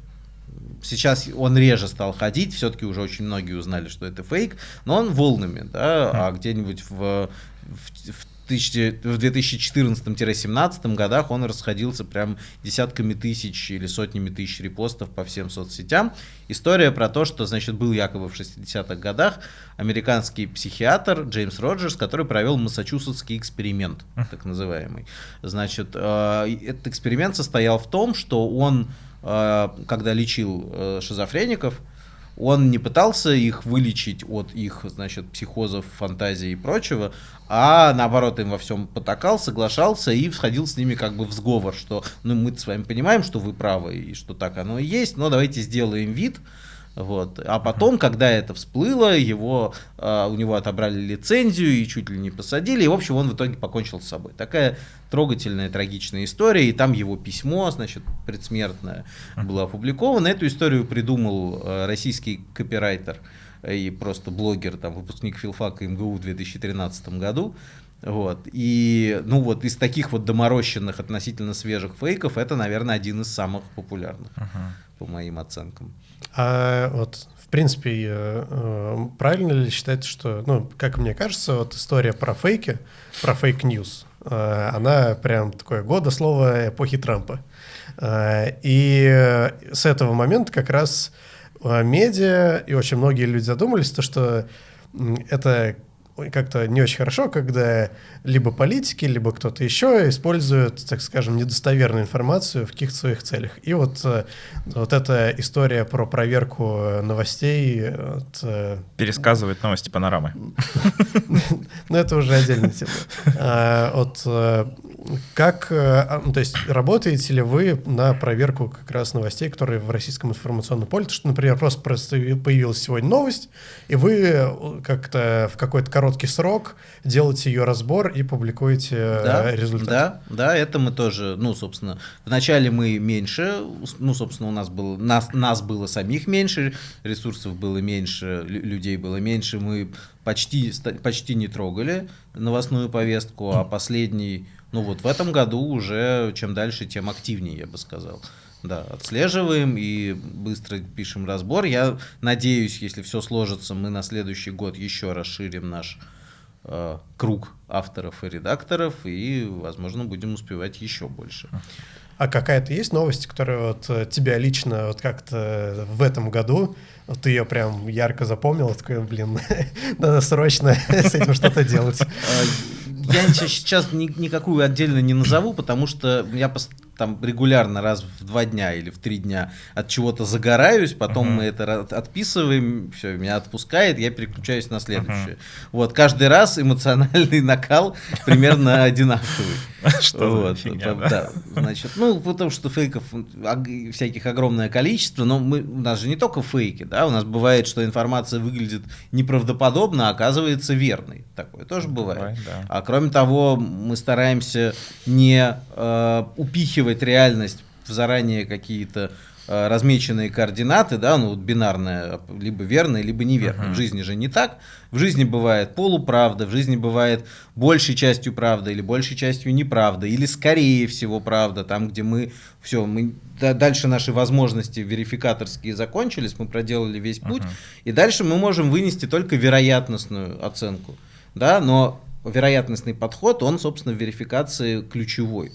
S3: сейчас он реже стал ходить, все-таки уже очень многие узнали, что это фейк, но он волнами, да, а где-нибудь в, в, в в 2014-17 годах он расходился прям десятками тысяч или сотнями тысяч репостов по всем соцсетям. История про то, что, значит, был якобы в 60-х годах американский психиатр Джеймс Роджерс, который провел массачусетский эксперимент, так называемый. Значит, э, этот эксперимент состоял в том, что он когда лечил э, шизофреников, он не пытался их вылечить от их, значит, психозов, фантазий и прочего, а наоборот им во всем потакал, соглашался и входил с ними как бы в сговор, что ну мы с вами понимаем, что вы правы и что так оно и есть, но давайте сделаем вид, вот. А потом, когда это всплыло, его, э, у него отобрали лицензию и чуть ли не посадили, и, в общем, он в итоге покончил с собой. Такая трогательная, трагичная история, и там его письмо, значит, предсмертное было опубликовано. Эту историю придумал э, российский копирайтер и просто блогер, там, выпускник филфака МГУ в 2013 году. Вот. И, ну вот, из таких вот доморощенных, относительно свежих фейков, это, наверное, один из самых популярных, uh-huh. по моим оценкам.
S1: А вот, в принципе, э, правильно ли считать, что, ну, как мне кажется, вот история про фейки, про fake news, э, она прям такое года слова эпохи Трампа. Э, и с этого момента как раз медиа и очень многие люди задумались, то, что это как-то не очень хорошо, когда либо политики, либо кто-то еще используют, так скажем, недостоверную информацию в каких-то своих целях. И вот, э, вот эта история про проверку новостей... От, э,
S2: Пересказывает новости панорамы.
S1: Ну, это уже отдельная тема. А, вот э, как, а, ну, то есть работаете ли вы на проверку как раз новостей, которые в российском информационном поле? То, что, например, просто появилась сегодня новость, и вы как-то в какой-то короткий срок делаете ее разбор и публикуете э, да, результат.
S3: Да, да, это мы тоже, ну, собственно, вначале мы меньше, ну, собственно, у нас было, нас, нас было самих меньше, ресурсов было меньше, людей было меньше, мы почти, почти не трогали новостную повестку, а последний, ну, вот в этом году уже чем дальше, тем активнее, я бы сказал. Да, отслеживаем и быстро пишем разбор. Я надеюсь, если все сложится, мы на следующий год еще расширим наш э, круг авторов и редакторов, и, возможно, будем успевать еще больше.
S1: А какая-то есть новость, которая вот э, тебя лично вот как-то в этом году, вот ты ее прям ярко запомнил, такой, блин, надо срочно с этим что-то делать?
S3: А, я сейчас никакую отдельно не назову, потому что я там регулярно раз в два дня или в три дня от чего-то загораюсь, потом uh-huh. мы это отписываем, все, меня отпускает, я переключаюсь на следующее. Uh-huh. Вот, каждый раз эмоциональный накал примерно одинаковый.
S2: Что вот, фигня, да? да?
S3: Значит, ну, потому что фейков всяких огромное количество, но мы, у нас же не только фейки, да, у нас бывает, что информация выглядит неправдоподобно, а оказывается верной. Такое тоже бывает. бывает да. А кроме того, мы стараемся не э, упихивать реальность в заранее какие-то Э, размеченные координаты, да, ну вот бинарная, либо верная, либо неверная. Uh-huh. В жизни же не так. В жизни бывает полуправда, в жизни бывает большей частью правда или большей частью неправда, или скорее всего правда, там, где мы все, мы дальше наши возможности верификаторские закончились, мы проделали весь путь, uh-huh. и дальше мы можем вынести только вероятностную оценку, да, но вероятностный подход, он, собственно, в верификации ключевой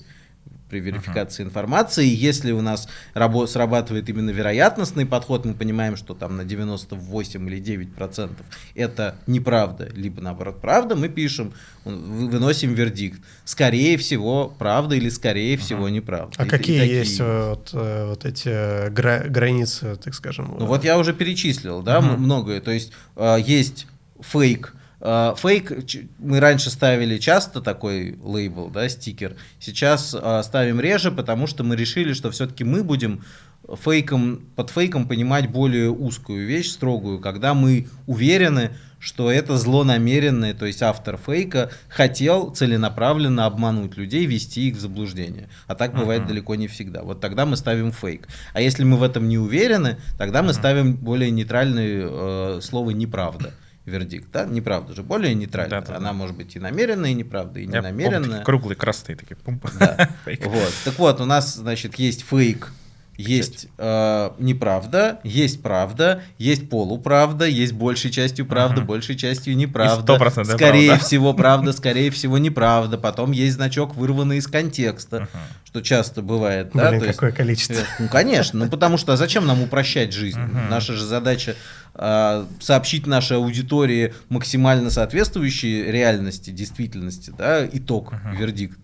S3: при верификации uh-huh. информации. Если у нас рабо- срабатывает именно вероятностный подход, мы понимаем, что там на 98 или 9 процентов это неправда, либо наоборот правда, мы пишем, выносим вердикт. Скорее всего правда или скорее uh-huh. всего неправда.
S1: А и, какие и есть вот, э, вот эти э, гра- границы, так скажем?
S3: Ну вот я уже перечислил, да, uh-huh. многое. То есть э, есть фейк, фейк мы раньше ставили часто такой лейбл, да, стикер. Сейчас а, ставим реже, потому что мы решили, что все-таки мы будем фейком, под фейком понимать более узкую вещь, строгую, когда мы уверены, что это злонамеренное, то есть автор фейка хотел целенаправленно обмануть людей, вести их в заблуждение. А так бывает uh-huh. далеко не всегда. Вот тогда мы ставим фейк. А если мы в этом не уверены, тогда мы uh-huh. ставим более нейтральное э, слово неправда вердикт, да? Неправда же, более нейтральная. Да, да, Она да. может быть и намеренная, и неправда, и не намеренная.
S2: Круглые красные такие. Пум.
S3: Да. вот. Так вот, у нас, значит, есть фейк, есть э, неправда, есть правда, есть полуправда, есть большей частью правда, uh-huh. большей частью неправда.
S2: И
S3: скорее
S2: правда.
S3: всего правда, скорее всего неправда. Потом есть значок, вырванный из контекста, uh-huh. что часто бывает.
S1: Блин,
S3: да?
S1: Какое есть, количество. Э,
S3: ну, конечно, ну потому что а зачем нам упрощать жизнь? Uh-huh. Наша же задача сообщить нашей аудитории максимально соответствующие реальности, действительности, да, итог, uh-huh. вердикт.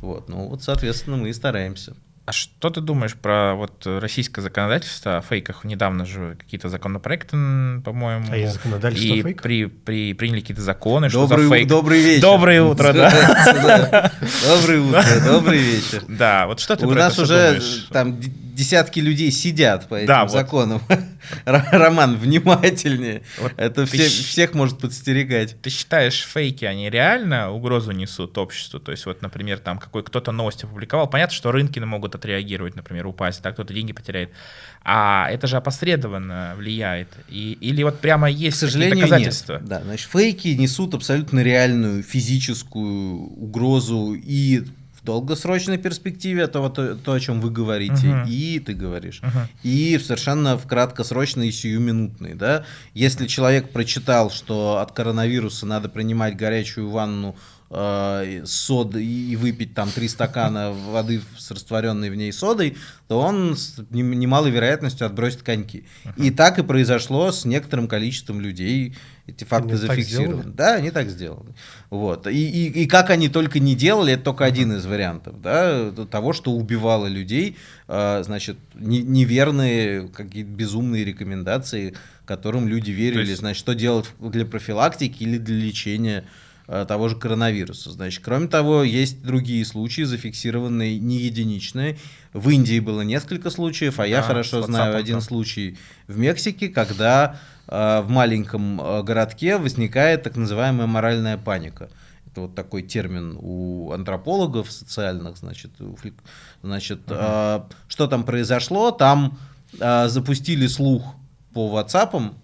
S3: Вот, ну вот, соответственно, мы и стараемся.
S2: А что ты думаешь про вот российское законодательство о фейках? Недавно же какие-то законопроекты, по-моему.
S1: А есть законодательство
S2: и
S1: фейк?
S2: При, при, приняли какие-то законы,
S3: добрый, что
S2: за фейк.
S3: Добрый вечер.
S2: Доброе утро, да.
S3: Доброе утро, добрый вечер.
S2: Да, вот что ты
S3: У нас уже там десятки людей сидят по этим законам. Роман, внимательнее. Вот Это все, всех может подстерегать.
S2: Ты считаешь, фейки, они реально угрозу несут обществу? То есть, вот, например, там какой кто-то новость опубликовал. Понятно, что рынки могут отреагировать, например, упасть, так кто-то деньги потеряет. А это же опосредованно влияет. И, или вот прямо есть К сожалению, доказательства?
S3: Нет. Да, значит, фейки несут абсолютно реальную физическую угрозу и долгосрочной перспективе, то, то, то о чем вы говорите, uh-huh. и ты говоришь, uh-huh. и совершенно в краткосрочной и сиюминутной. Да? Если человек прочитал, что от коронавируса надо принимать горячую ванну э, соды и выпить там три стакана воды с растворенной в ней содой, то он с немалой вероятностью отбросит коньки. И так и произошло с некоторым количеством людей. Эти факты
S1: Они
S3: зафиксированы.
S1: сделали?
S3: Да, они так сделаны. Вот. И, и, и как они только не делали, это только один из вариантов да, того, что убивало людей, э, значит, не- неверные, какие-то безумные рекомендации, которым люди верили,
S2: есть-
S3: значит, что делать для профилактики или для лечения того же коронавируса. Значит, кроме того, есть другие случаи, зафиксированные не единичные. В Индии было несколько случаев, а я
S2: Да,
S3: хорошо
S2: с
S3: знаю один случай в Мексике, когда э, в маленьком э, городке возникает так называемая моральная паника. Это вот такой термин у антропологов социальных, значит, значит, э, что там произошло? Там э, запустили слух по WhatsApp,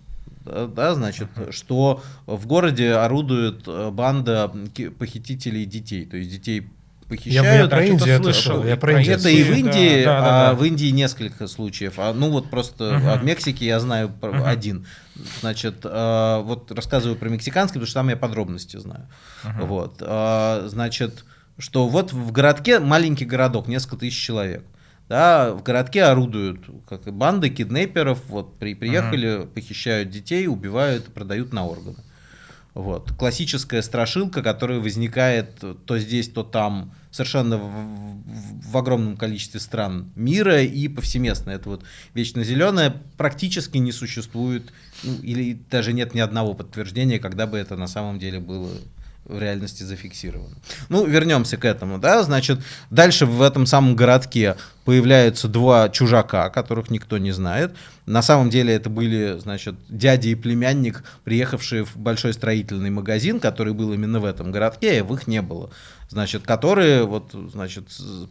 S3: да, да, значит, что в городе орудует э, банда похитителей детей, то есть детей похищают.
S1: я про
S2: да,
S1: Индию это
S2: слышал.
S1: Я про
S2: Про
S1: Индию
S3: Это и в
S2: Да,
S3: Индии,
S2: да, да,
S3: а
S2: да.
S3: в Индии несколько случаев. А, ну вот просто
S2: Мгм.
S3: а в Мексике я знаю
S2: Мгм.
S3: один. Значит, а, вот рассказываю про мексиканский, потому что там я подробности знаю.
S2: Мгм.
S3: Вот, а, значит, что вот в городке маленький городок, несколько тысяч человек. Да, в городке орудуют как банды киднеперов, вот при, приехали, похищают детей, убивают продают на органы. Вот. Классическая страшилка, которая возникает то здесь, то там, совершенно в, в- в огромном количестве стран мира и повсеместно. Это вот вечно зеленое практически не существует, ну, или даже нет ни одного подтверждения, когда бы это на самом деле было в реальности зафиксировано. Ну, вернемся к этому, да, значит, дальше в этом самом городке появляются два чужака, которых никто не знает. На самом деле это были, значит, дядя и племянник, приехавшие в большой строительный магазин, который был именно в этом городке, и в их не было. Значит, которые вот, значит,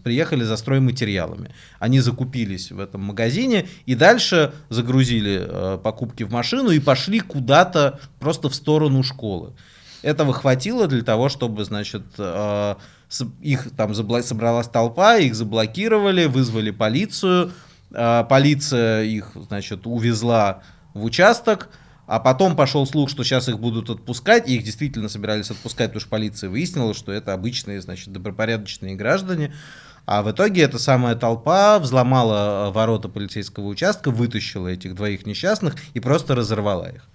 S3: приехали за стройматериалами. Они закупились в этом магазине и дальше загрузили э, покупки в машину и пошли куда-то просто в сторону школы. Этого хватило для того, чтобы, значит, э, их там собралась толпа, их заблокировали, вызвали полицию. Э, Полиция их, значит, увезла в участок, а потом пошел слух, что сейчас их будут отпускать, и их действительно собирались отпускать, потому что полиция выяснила, что это обычные, значит, добропорядочные граждане. А в итоге эта самая толпа взломала э, ворота полицейского участка, вытащила этих двоих несчастных и просто разорвала их.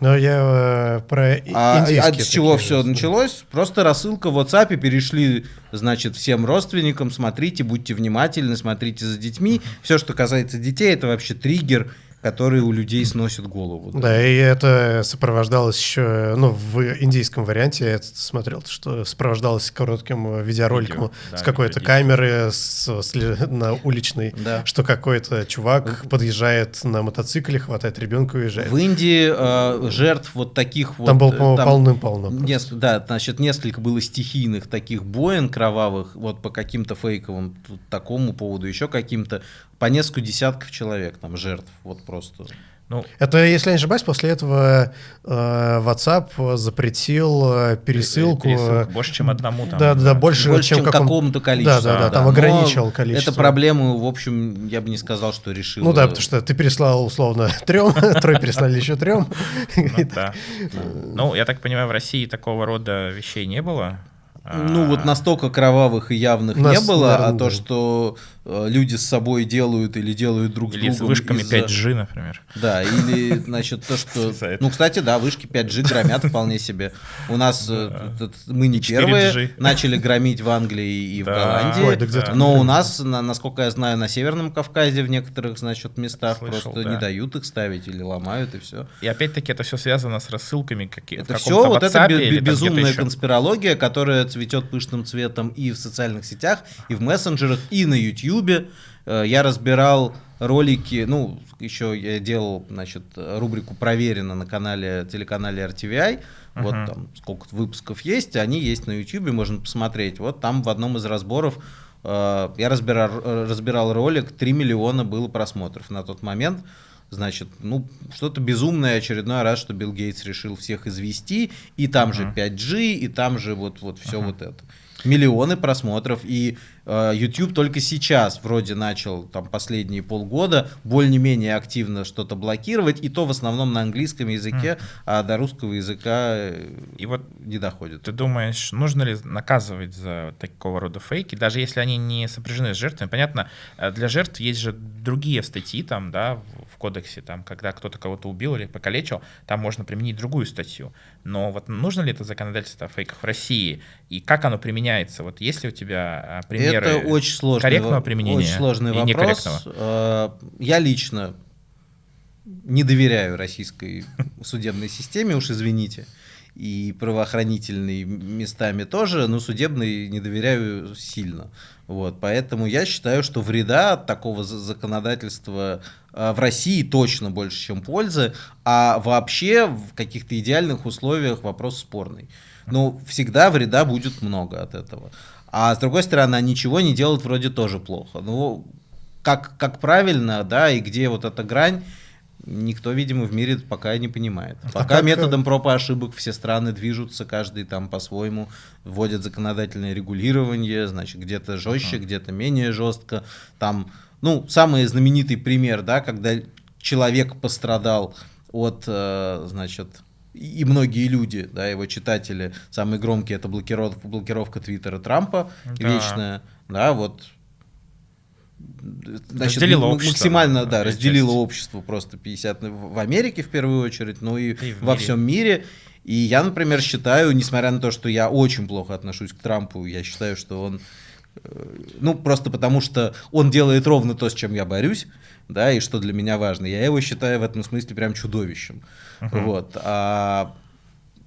S1: Но я э, про
S3: А от чего все
S1: же.
S3: началось? Просто рассылка в WhatsApp, перешли, значит, всем родственникам, смотрите, будьте внимательны, смотрите за детьми. Все, что касается детей, это вообще триггер, который у людей сносит голову.
S1: Да, и это сопровождалось еще, ну, в индийском варианте я это смотрел, что сопровождалось коротким видеороликом
S2: Видео, да,
S1: с какой-то камеры с, с на уличной,
S3: Да.
S1: что какой-то чувак подъезжает на мотоцикле, хватает ребенка и уезжает.
S3: В Индии э, жертв вот таких вот...
S1: Там было,
S3: э, там
S1: полным-полно. просто.
S3: нес- да, значит, несколько было стихийных таких боен кровавых, вот по каким-то фейковым такому поводу, еще каким-то, по несколько десятков человек там жертв, вот просто.
S2: Ну,
S1: Это, если я не ошибаюсь, после этого э, WhatsApp запретил э, пересылку.
S2: пересылку больше, чем одному там.
S1: Да, да, больше,
S3: Больше, чем,
S1: каком-
S3: какому-то количеству.
S1: Да, да, да, там
S3: Но
S1: ограничил количество.
S3: Это проблему, в общем, я бы не сказал, что решил.
S1: Ну да, потому что ты переслал условно трем, трое переслали еще трем.
S2: Ну, да. Ну, я так понимаю, в России такого рода вещей не было.
S3: Ну вот
S2: А,
S3: настолько кровавых и явных
S1: нас,
S3: не было, а то,
S1: да.
S3: что э, люди с собой делают или делают друг с
S2: Или с
S3: другом.
S2: вышками
S3: из-за-
S2: 5G, например.
S3: Да, или, значит, то, что... Ну, кстати, да, вышки 5G громят вполне себе. У нас э, мы не
S2: 4G.
S3: первые начали громить в Англии и в. Голландии. Но у нас, на- насколько я знаю, на Северном Кавказе в некоторых, значит, местах
S2: Слышал,
S3: просто
S2: да.
S3: не дают их ставить или ломают, и все.
S2: И опять-таки это все связано с рассылками какие
S3: Это все вот
S2: где-то
S3: безумная конспирология, которая цветет пышным цветом и в социальных сетях, и в мессенджерах, и на Ютьюбе. Э, Я разбирал ролики, ну, еще я делал, значит, рубрику «Проверено» на канале, телеканале RTVI. Вот
S2: Мгм.
S3: там сколько выпусков есть, они есть на Ютьюбе, можно посмотреть. Вот там в одном из разборов э, я разбирал, разбирал ролик, 3 миллиона было просмотров на тот момент. Значит, ну, что-то безумное очередной раз, что Билл Гейтс решил всех извести, и там же
S2: Мгм.
S3: 5G, и там же вот, вот все вот это. миллионы просмотров, и YouTube только сейчас вроде начал там последние полгода более-менее активно что-то блокировать, и то в основном на английском языке, mm. а до русского языка э, и вот не доходит.
S2: Ты думаешь, нужно ли наказывать за такого рода фейки, даже если они не сопряжены с жертвами? Понятно, э, для жертв есть же другие статьи там, да, в кодексе, там, когда кто-то кого-то убил или покалечил, там можно применить другую статью. Но вот нужно ли это законодательство о фейках в России, и как оно применяется? Вот есть ли у тебя а, примеры
S3: это очень сложный,
S2: корректного применения
S3: очень сложный
S2: и
S3: вопрос. Э, я лично не доверяю российской судебной системе, уж извините, и правоохранительной местами тоже, но судебной не доверяю сильно. Вот, поэтому я считаю, что вреда от такого законодательства э, в России точно больше, чем пользы, а вообще в каких-то идеальных условиях вопрос спорный. Но всегда вреда будет много от этого. А с другой стороны, ничего не делать вроде тоже плохо. Ну, как, как правильно, да, и где вот эта грань, никто, видимо, в мире пока не понимает. А пока а методом проб и ошибок все страны движутся, каждый там по-своему вводят законодательное регулирование, значит, где-то жестче, uh-huh. где-то менее жестко. Там, ну, самый знаменитый пример, да, когда человек пострадал от, э, значит, и многие люди, да, его читатели, самые громкие, это блокировка, блокировка Твиттера Трампа да. вечная, да, вот
S2: значит, разделило
S3: общество, максимально, да, разделило часть. общество просто 50 в Америке в первую очередь, но и, и во мире. всем мире. И я, например, считаю, несмотря на то, что я очень плохо отношусь к Трампу, я считаю, что он, э, ну, просто потому что он делает ровно то, с чем я борюсь, да, и что для меня важно. Я его считаю в этом смысле прям чудовищем. Uh-huh. Вот. А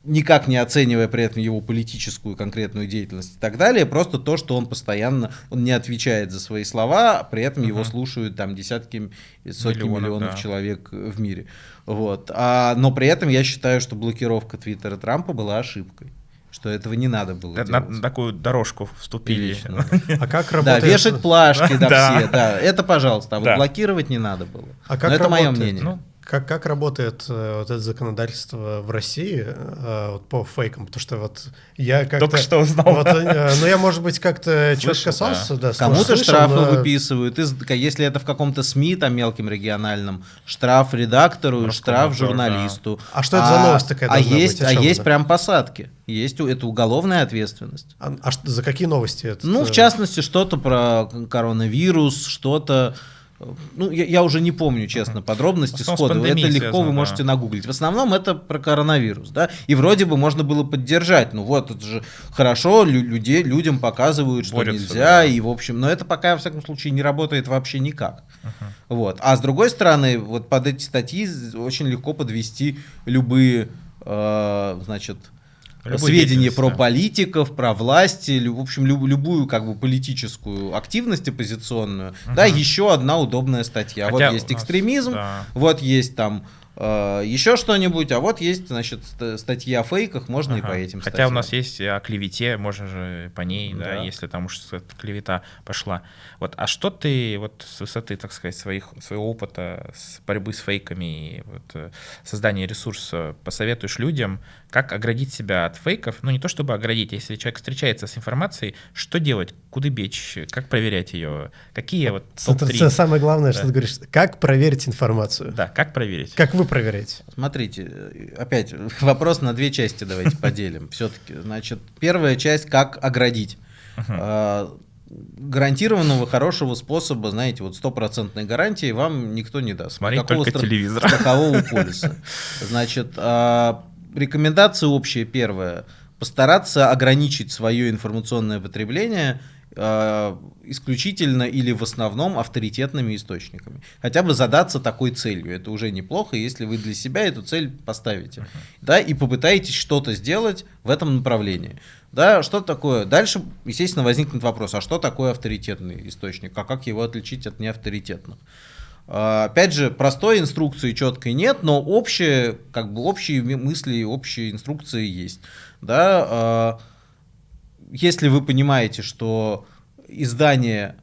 S3: никак не оценивая при этом его политическую конкретную деятельность и так далее, просто то, что он постоянно, он не отвечает за свои слова, а при этом uh-huh. его слушают там десятки, сотни миллионов, миллионов да. человек в мире. Вот. А, но при этом я считаю, что блокировка Твиттера Трампа была ошибкой что этого не надо было
S2: на,
S3: делать.
S2: На такую дорожку вступили.
S1: А как работает...
S3: Да, вешать плашки, да, все, да, это пожалуйста, а вот блокировать не надо было.
S1: А как это мое мнение. Как, как работает э, вот это законодательство в России э, вот по фейкам? Потому что вот я как-то...
S2: Только что узнал.
S1: Вот, э, ну, я, может быть, как-то чуть касался. Да.
S3: Да, Кому-то штрафы но... выписывают. Из, если это в каком-то СМИ, там, мелким региональном, штраф редактору, Просто штраф журналисту.
S1: Да. А что это а, за новость такая
S3: А есть, а есть прям посадки. Есть это уголовная ответственность.
S1: А, а что, за какие новости это?
S3: Ну, в частности, что-то про коронавирус, что-то ну, я, я уже не помню, честно, подробности сходу. Это легко вы можете да. нагуглить. В основном это про коронавирус, да. И вроде бы можно было поддержать. Ну вот, это же хорошо, людей, людям показывают, что Борются, нельзя. Да. И, в общем, но это пока, во всяком случае, не работает вообще никак. Uh-huh. Вот. А с другой стороны, вот под эти статьи очень легко подвести любые, э, значит, Любой сведения про да. политиков, про власти, в общем, люб, любую как бы политическую активность оппозиционную. Угу. Да, еще одна удобная статья. Хотя вот есть экстремизм, да. вот есть там Э, еще что-нибудь, а вот есть, значит, статьи о фейках, можно ага. и по этим
S2: Хотя статьям. у нас есть о клевете, можно же по ней, да, да если там уж клевета пошла. Вот, а что ты вот с высоты, так сказать, своих, своего опыта с борьбы с фейками и вот, э, создания ресурса посоветуешь людям, как оградить себя от фейков? Ну, не то чтобы оградить, если человек встречается с информацией, что делать, куда бечь, как проверять ее, какие вот
S1: топ-3? Это самое главное, да. что ты говоришь, как проверить информацию.
S2: Да, как проверить.
S1: Как вы проверяете?
S3: Смотрите, опять вопрос на две части давайте поделим. Все-таки, значит, первая часть, как оградить. А, гарантированного хорошего способа, знаете, вот стопроцентной гарантии вам никто не даст.
S2: Смотреть только стра- телевизор.
S3: Страхового полиса. Значит, а, рекомендация общая первая. Постараться ограничить свое информационное потребление Э, исключительно или в основном авторитетными источниками. Хотя бы задаться такой целью. Это уже неплохо, если вы для себя эту цель поставите. Uh-huh. Да, и попытаетесь что-то сделать в этом направлении. Да, что такое? Дальше, естественно, возникнет вопрос, а что такое авторитетный источник? А как его отличить от неавторитетных? Э, опять же, простой инструкции четкой нет, но общие, как бы общие мысли, общие инструкции есть. Да, э, если вы понимаете, что издание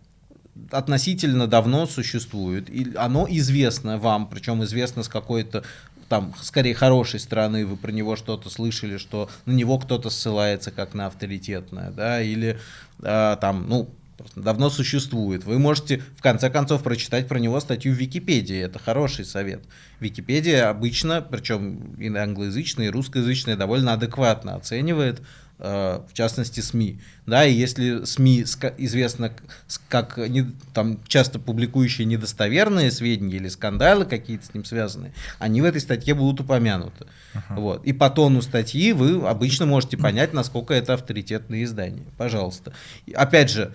S3: относительно давно существует, и оно известно вам, причем известно с какой-то там, скорее, хорошей стороны, вы про него что-то слышали, что на него кто-то ссылается как на авторитетное, да, или э, там, ну, давно существует. Вы можете, в конце концов, прочитать про него статью в Википедии. Это хороший совет. Википедия обычно, причем и англоязычная, и русскоязычная, довольно адекватно оценивает Э, в частности СМИ. Да, и если СМИ известно как не, там, часто публикующие недостоверные сведения или скандалы какие-то с ним связаны, они в этой статье будут упомянуты. Uh-huh. Вот. И по тону статьи вы обычно можете понять, насколько это авторитетное издание. Пожалуйста. Опять же,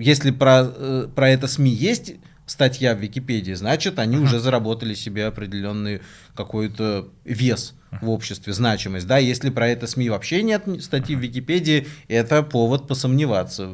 S3: если про, э, про это СМИ есть статья в Википедии, значит, они uh-huh. уже заработали себе определенный какой-то вес в обществе, значимость. Да, если про это СМИ вообще нет статьи в Википедии, это повод посомневаться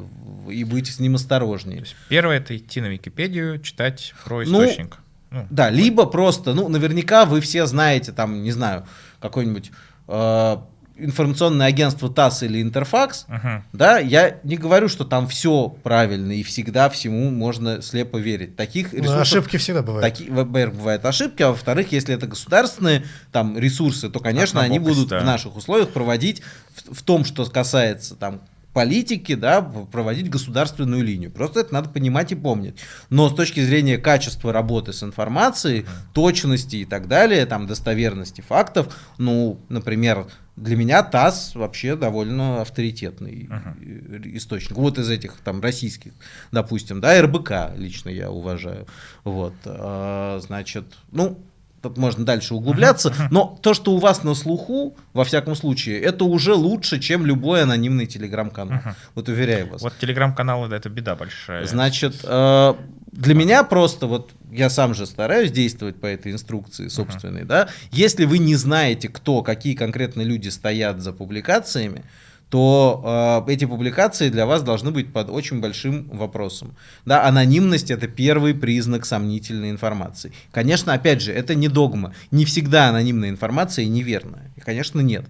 S3: и быть с ним осторожнее.
S2: первое это идти на Википедию, читать про ну, источник.
S3: Ну, ну, да, либо просто, ну, наверняка вы все знаете, там, не знаю, какой-нибудь э, информационное агентство ТАСС или Интерфакс, uh-huh. да, я не говорю, что там все правильно и всегда всему можно слепо верить. Таких
S1: ну, ресурсов... Но ошибки всегда бывают.
S3: Таки, во-первых, бывают ошибки, а во-вторых, если это государственные там ресурсы, то, конечно, они будут да. в наших условиях проводить в, в том, что касается там политики, да, проводить государственную линию. Просто это надо понимать и помнить. Но с точки зрения качества работы с информацией, точности и так далее, там, достоверности фактов, ну, например, для меня ТАСС вообще довольно авторитетный uh-huh. источник. Вот из этих там российских, допустим, да, РБК лично я уважаю. Вот, а, значит, ну, тут можно дальше углубляться, но то, что у вас на слуху, во всяком случае, это уже лучше, чем любой анонимный телеграм-канал. Вот уверяю вас.
S2: Вот телеграм-каналы, да, это беда большая.
S3: Значит, э, для меня просто, вот я сам же стараюсь действовать по этой инструкции собственной, да, если вы не знаете, кто, какие конкретно люди стоят за публикациями, то э, эти публикации для вас должны быть под очень большим вопросом. Да, анонимность это первый признак сомнительной информации. Конечно, опять же, это не догма. Не всегда анонимная информация неверная. И, конечно, нет.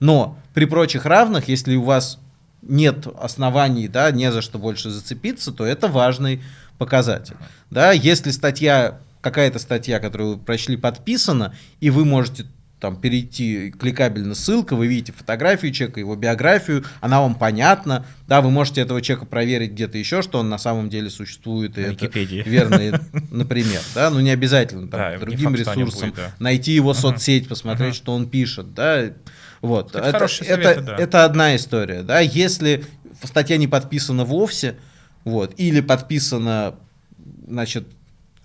S3: Но при прочих равных, если у вас нет оснований, да, не за что больше зацепиться, то это важный показатель. Да, если статья, какая-то статья, которую вы прочли, подписана, и вы можете там перейти кликабельно ссылка, вы видите фотографию человека, его биографию, она вам понятна, да, вы можете этого человека проверить где-то еще, что он на самом деле существует, и это верно, например, да, ну не обязательно там, да, другим ресурсом, будет, да. найти его соцсеть, посмотреть, что он пишет, да, вот, это, это, советы, это, да. это одна история, да, если статья не подписана вовсе, вот, или подписана, значит,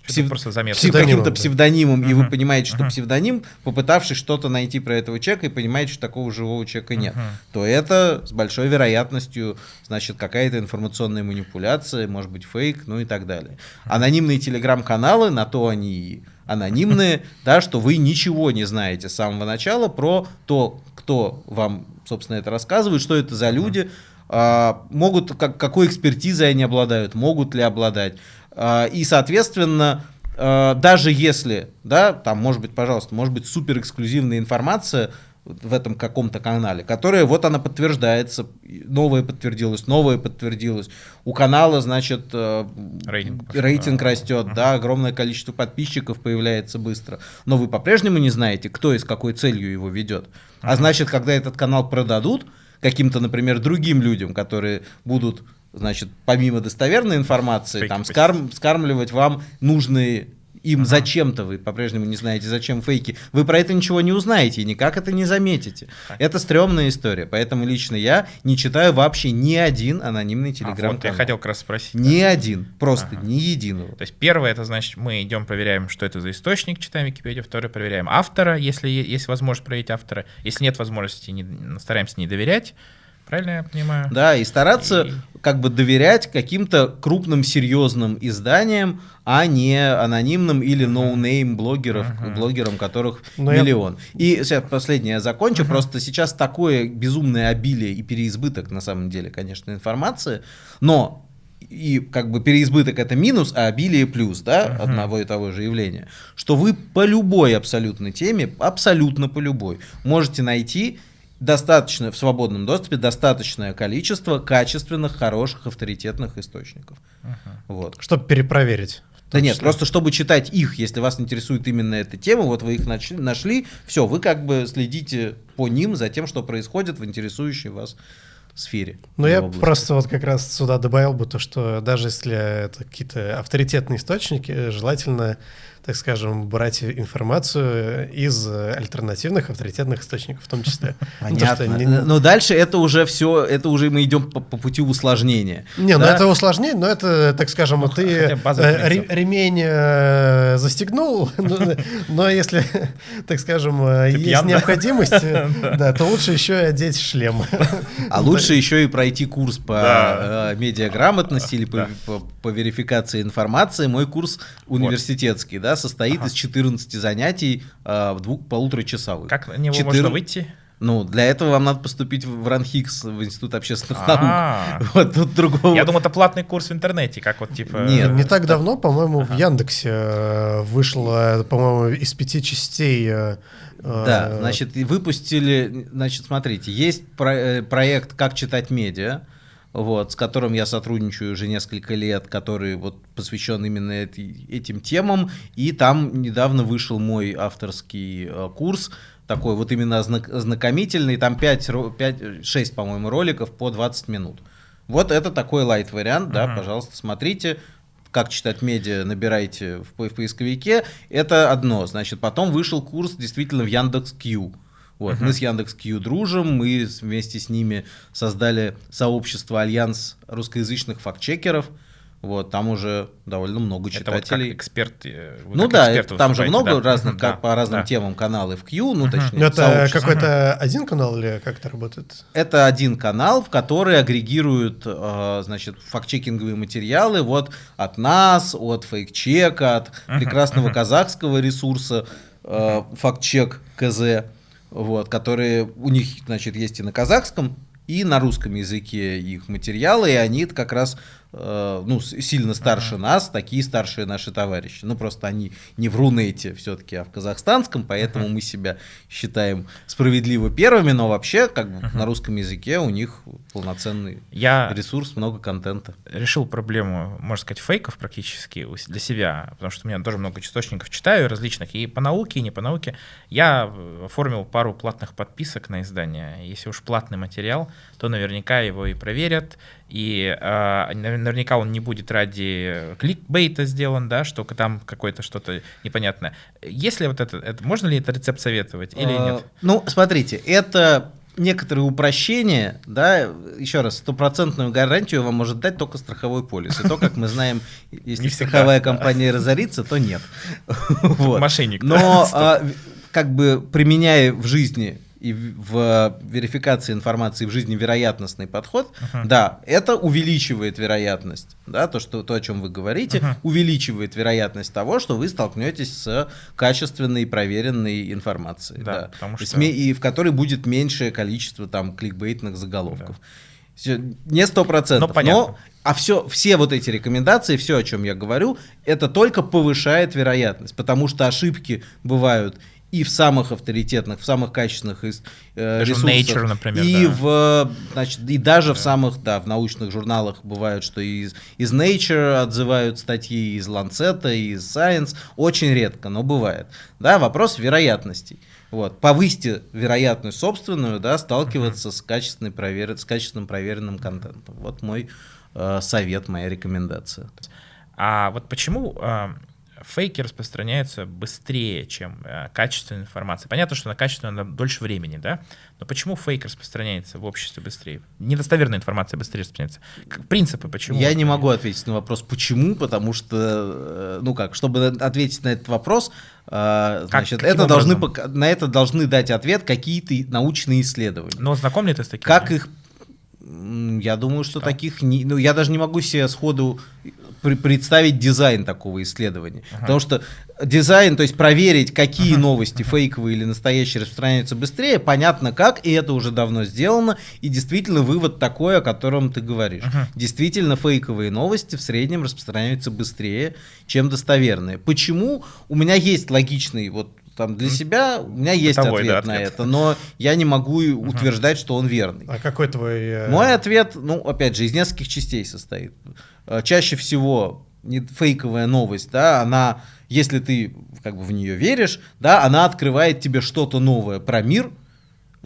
S3: псев... просто заметка. каким-то псевдонимом, uh-huh. и вы понимаете, что uh-huh. псевдоним, попытавшись что-то найти про этого человека, и понимаете, что такого живого человека нет, uh-huh. то это с большой вероятностью, значит, какая-то информационная манипуляция, может быть, фейк, ну и так далее. Uh-huh. Анонимные телеграм-каналы, на то они и анонимные, да, что вы ничего не знаете с самого начала про то, кто вам, собственно, это рассказывает, что это за люди, а, могут, как, какой экспертизой они обладают, могут ли обладать. А, и, соответственно, а, даже если, да, там, может быть, пожалуйста, может быть супер эксклюзивная информация в этом каком-то канале, которая вот она подтверждается, новое подтвердилось, новое подтвердилось. У канала, значит, э, рейтинг, рейтинг растет, да, огромное количество подписчиков появляется быстро. Но вы по-прежнему не знаете, кто и с какой целью его ведет. А значит, когда этот канал продадут, каким-то, например, другим людям, которые будут, значит, помимо достоверной информации, Фейки там скарм, скармливать вам нужные им ага. зачем-то вы по-прежнему не знаете, зачем фейки, вы про это ничего не узнаете и никак это не заметите. Так. Это стрёмная история, поэтому лично я не читаю вообще ни один анонимный телеграм-канал. А, вот
S2: я хотел как раз спросить.
S3: Ни да. один, просто ага. ни единого.
S2: То есть первое, это значит, мы идем проверяем, что это за источник, читаем Википедию, второе, проверяем автора, если есть возможность проверить автора, если нет возможности, не, стараемся не доверять, Правильно я понимаю?
S3: Да, и стараться и... как бы доверять каким-то крупным серьезным изданиям, а не анонимным или no-name блогеров, uh-huh. блогерам, которых Но миллион. Я... И сейчас последнее я закончу. Uh-huh. Просто сейчас такое безумное обилие и переизбыток, на самом деле, конечно, информации. Но и как бы переизбыток это минус, а обилие плюс, да, uh-huh. одного и того же явления, что вы по любой абсолютно теме, абсолютно по любой, можете найти достаточно в свободном доступе достаточное количество качественных, хороших, авторитетных источников.
S1: Uh-huh. Вот. Чтобы перепроверить
S3: Да нет, просто чтобы читать их, если вас интересует именно эта тема, вот вы их нашли, нашли все, вы как бы следите по ним за тем, что происходит в интересующей вас сфере.
S1: Ну, я
S3: области.
S1: просто вот как раз сюда добавил бы то, что даже если это какие-то авторитетные источники, желательно, так скажем, брать информацию из альтернативных авторитетных источников в том числе. Ну, то, что
S3: Понятно.
S1: не-
S3: Но дальше это уже все, это уже мы идем по, по пути усложнения.
S1: Не, ну
S3: Да?
S1: это усложнение, но это, так скажем,
S2: Ну,
S1: ты э, ремень э, застегнул, но- если, так скажем, э, есть необходимость, да, то лучше еще и одеть шлем.
S3: А лучше еще и пройти курс по медиаграмотности или по,
S2: Да.
S3: по- по верификации информации. Мой курс университетский, да, состоит из 14 занятий э, в двух полутора часовых.
S2: Как на него
S3: Четыр-
S2: можно выйти?
S3: Ну, для этого вам надо поступить в ранхикс, в Институт общественных
S2: А.
S3: наук. Вот тут другого.
S2: Я думал, это платный курс в интернете, как вот типа...
S3: Нет.
S1: Не так давно, по-моему, в Яндексе э, вышло, по-моему, из пяти частей. э,
S3: Да,
S1: э,
S3: значит, и выпустили, значит, смотрите, есть про- э, проект «Как читать медиа», вот, с которым я сотрудничаю уже несколько лет, который вот посвящен именно эти- этим темам, и там недавно вышел мой авторский э, курс, такой вот именно ознак- ознакомительный, там 5, 5, 6, по-моему, роликов по 20 минут. Вот это такой лайт-вариант, да,
S2: Мгм.
S3: пожалуйста, смотрите. Как читать медиа, набирайте в, в поисковике. Это одно. Значит, потом вышел курс действительно в Яндекс.Кью. Вот,
S2: Мгм.
S3: мы с Яндекс.Кью дружим, мы вместе с ними создали сообщество Альянс русскоязычных фактчекеров. Вот, там уже довольно много
S2: Это вот как
S3: читателей.
S2: эксперт. э, вы
S3: ну
S2: как
S3: да,
S2: эксперты
S3: это- там же много
S2: да?
S3: разных, как
S2: да,
S3: по разным
S2: да.
S3: темам каналы в Q, ну
S2: Мгм.
S3: точнее,
S1: Ну, это какой-то один канал или как это работает?
S3: Это один канал, в который агрегируют, э, значит, фактчекинговые материалы вот от нас, от фейкчека, от
S2: Мгм,
S3: прекрасного
S2: мгм.
S3: казахского ресурса э, фактчек КЗ, вот, которые у них, значит, есть и на казахском, и на русском языке их материалы, и они как раз ну, с- сильно старше нас, такие старшие наши товарищи. Ну, просто они не в Рунете все-таки, а в казахстанском, поэтому мы себя считаем справедливо первыми, но вообще, как бы, на русском языке у них полноценный
S2: Я
S3: ресурс, много контента.
S2: решил проблему, можно сказать, фейков практически для себя, потому что у меня тоже много источников читаю различных, и по науке, и не по науке. Я э, оформил пару платных подписок на издание. Если уж платный материал, то наверняка его и проверят, и э, навер- наверняка он не будет ради кликбейта сделан, да, что там какое-то что-то непонятное. Если вот это, это можно ли это рецепт советовать или
S3: А,
S2: нет?
S3: Ну, смотрите, это некоторые упрощения, да, еще раз, стопроцентную гарантию вам может дать только страховой полис. И то, как мы знаем, если
S2: Не
S3: страховая компания разорится, то нет. Вот.
S2: Мошенник.
S3: Но а, как бы применяя в жизни и в верификации информации в жизни вероятностный подход,
S2: Мгм.
S3: да, это увеличивает вероятность, да, то, что, то, о чем вы говорите,
S2: Мгм.
S3: увеличивает вероятность того, что вы столкнетесь с качественной и проверенной информацией,
S2: Да,
S3: да,
S2: потому что-
S3: и в которой будет меньшее количество там кликбейтных заголовков. Всё, Не сто процентов,
S2: Ну, понятно.
S3: но а все, все вот эти рекомендации, все, о чем я говорю, это только повышает вероятность, потому что ошибки бывают и в самых авторитетных, в самых качественных из, э,
S2: Даже
S3: ресурсах,
S2: Nature, например,
S3: и
S2: да.
S3: в, значит, и даже в самых, да, в научных журналах бывают, что из, из Nature отзывают статьи, из Lancet, из Science, очень редко, но бывает. Да, вопрос вероятностей. Вот. Повысьте вероятность собственную, да, сталкиваться с, качественной провер... с качественным проверенным контентом. Вот мой э, совет, моя рекомендация.
S2: А вот почему э, фейки распространяются быстрее, чем э, качественная информация? Понятно, что на качественную надо дольше времени, да? Но почему фейк распространяется в обществе быстрее? Недостоверная информация быстрее распространяется. Как- Принципы почему?
S3: Я не могу ответить на вопрос, почему, потому что, э, ну как, чтобы ответить на этот вопрос, э, значит,
S2: каким
S3: это должны,
S2: образом?
S3: на это должны дать ответ какие-то научные исследования.
S2: Но знаком ли ты с такими?
S3: Как их... Я думаю, что таких... Не, ну, я даже не могу себе сходу при- представить дизайн такого исследования. Потому что дизайн, то есть проверить, какие новости фейковые или настоящие распространяются быстрее, понятно как, и это уже давно сделано. И действительно вывод такой, о котором ты говоришь.
S2: Мгм.
S3: Действительно фейковые новости в среднем распространяются быстрее, чем достоверные. Почему? У меня есть логичный вот там для себя у меня есть
S2: Бытовой,
S3: ответ,
S2: да,
S3: на
S2: ответ.
S3: это, но я не могу утверждать, что он верный.
S1: А какой твой... э,
S3: Мой ответ, ну, опять же, из нескольких частей состоит. Э, Чаще всего не фейковая новость, да, она, если ты как бы в нее веришь, да, она открывает тебе что-то новое про мир,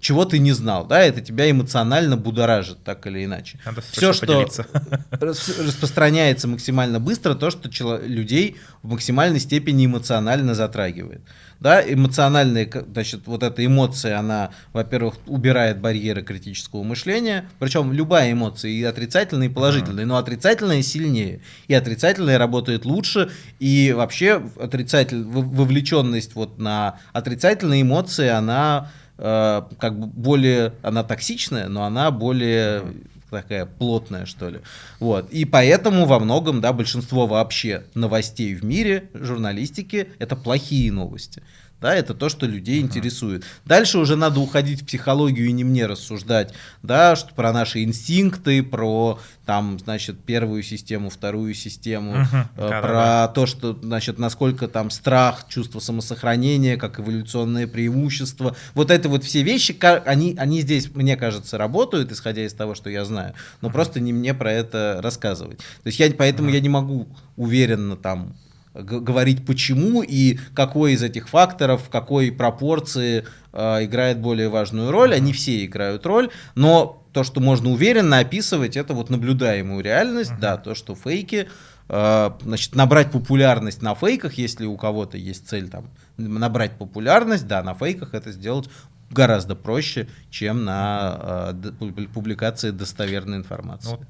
S3: чего ты не знал, да, это тебя эмоционально будоражит, так или иначе.
S2: Надо
S3: Все, что
S2: поделиться.
S3: рас- распространяется максимально быстро, то, что людей в максимальной степени эмоционально затрагивает. Да, эмоциональная, значит, вот эта эмоция, она, во-первых, убирает барьеры критического мышления, причем любая эмоция, и отрицательная, и положительная, но отрицательная сильнее, и отрицательная работает лучше, и вообще отрицатель, вовлеченность вот на отрицательные эмоции, она э, как бы более, она токсичная, но она более такая плотная, что ли. Вот. И поэтому во многом, да, большинство вообще новостей в мире, журналистики, это плохие новости. Да, это то, что людей интересует. Дальше уже надо уходить в психологию и не мне рассуждать, да, что про наши инстинкты, про там, значит, первую систему, вторую систему,
S2: Мгм.
S3: э, про то, что, значит, насколько там страх, чувство самосохранения, как эволюционное преимущество. Вот это вот все вещи, они, они здесь, мне кажется, работают, исходя из того, что я знаю, но просто не мне про это рассказывать. То есть я, поэтому я не могу уверенно там говорить почему и какой из этих факторов, в какой пропорции э, играет более важную роль. Они все играют роль, но то, что можно уверенно описывать, это вот наблюдаемую реальность, да, то, что фейки, э, значит, набрать популярность на фейках, если у кого-то есть цель там набрать популярность, да, на фейках это сделать гораздо проще, чем на э, публикации достоверной информации.
S2: Ну,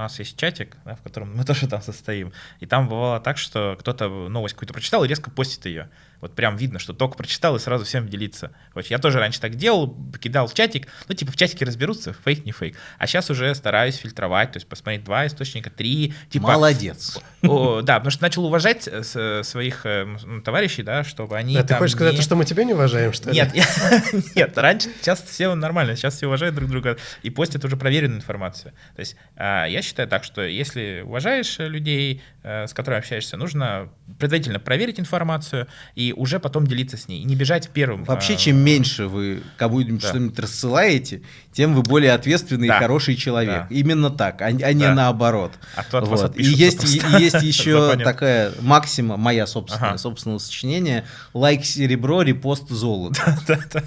S2: нас есть чатик, да, в котором мы тоже там состоим. И там бывало так, что кто-то новость какую-то прочитал и резко постит ее. Вот прям видно, что только прочитал и сразу всем делиться. Вот я тоже раньше так делал, кидал в чатик, ну типа в чатике разберутся, фейк, не фейк. А сейчас уже стараюсь фильтровать, то есть посмотреть два источника, три. Типа,
S3: Молодец.
S2: О, да, потому что начал уважать э, с- своих м, товарищей, да, чтобы они
S1: Да, ты хочешь сказать,
S2: не-
S1: то, что мы тебя не уважаем, что ли?
S2: нет, я- нет, раньше, сейчас все нормально, сейчас все уважают друг друга и постят уже проверенную информацию. То есть а, я считаю так, что если уважаешь э, людей, с которыми общаешься, нужно предварительно проверить информацию и уже потом делиться с ней, и не бежать первым.
S3: Вообще,
S2: а,
S3: чем меньше вы кому-нибудь
S2: Да.
S3: что-нибудь рассылаете, тем вы более ответственный
S2: Да.
S3: и хороший человек.
S2: Да.
S3: Именно так, а, а не
S2: Да.
S3: наоборот.
S2: А то от вас
S3: Вот. И есть, и- и есть еще такая максима, моя собственная,
S2: Ага.
S3: собственного сочинения, лайк серебро, репост золото.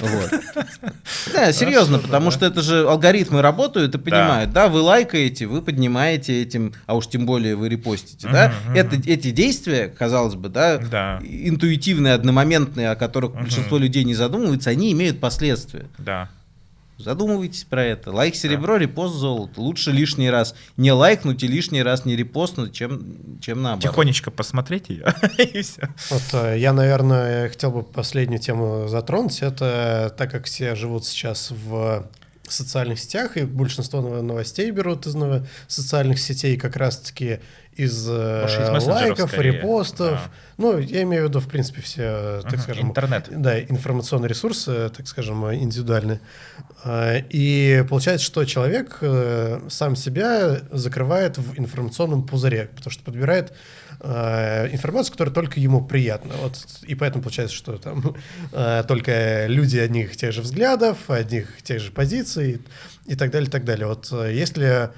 S3: Вот. Да, серьезно, потому что это же алгоритмы работают и понимают, да, вы лайкаете, вы поднимаете этим, а уж тем более вы репостите, да, это, эти действия, казалось бы, да,
S2: Да.
S3: Интуитивные, одномоментные, о которых
S2: Мгм.
S3: большинство людей не задумываются, они имеют последствия.
S2: Да.
S3: Задумывайтесь про это. Лайк серебро, репост золото. Лучше лишний раз не лайкнуть и лишний раз не репостнуть, чем, чем наоборот.
S2: Тихонечко посмотреть ее, и все.
S1: Вот э, я, наверное, хотел бы последнюю тему затронуть. Это так как все живут сейчас в социальных сетях, и большинство нов- новостей берут из социальных сетей как раз-таки из, э,
S2: из
S1: лайков,
S2: скорее,
S1: репостов.
S2: да.
S1: Ну, я имею в виду, в принципе, все, так
S2: Мгм,
S1: скажем,
S2: интернет.
S1: Да, информационные ресурсы, так скажем, индивидуальные. А, И получается, что человек э, сам себя закрывает в информационном пузыре, потому что подбирает э, информацию, которая только ему приятна. Вот, и поэтому получается, что там только люди одних тех же взглядов, одних тех же позиций и так далее, и так далее. Вот если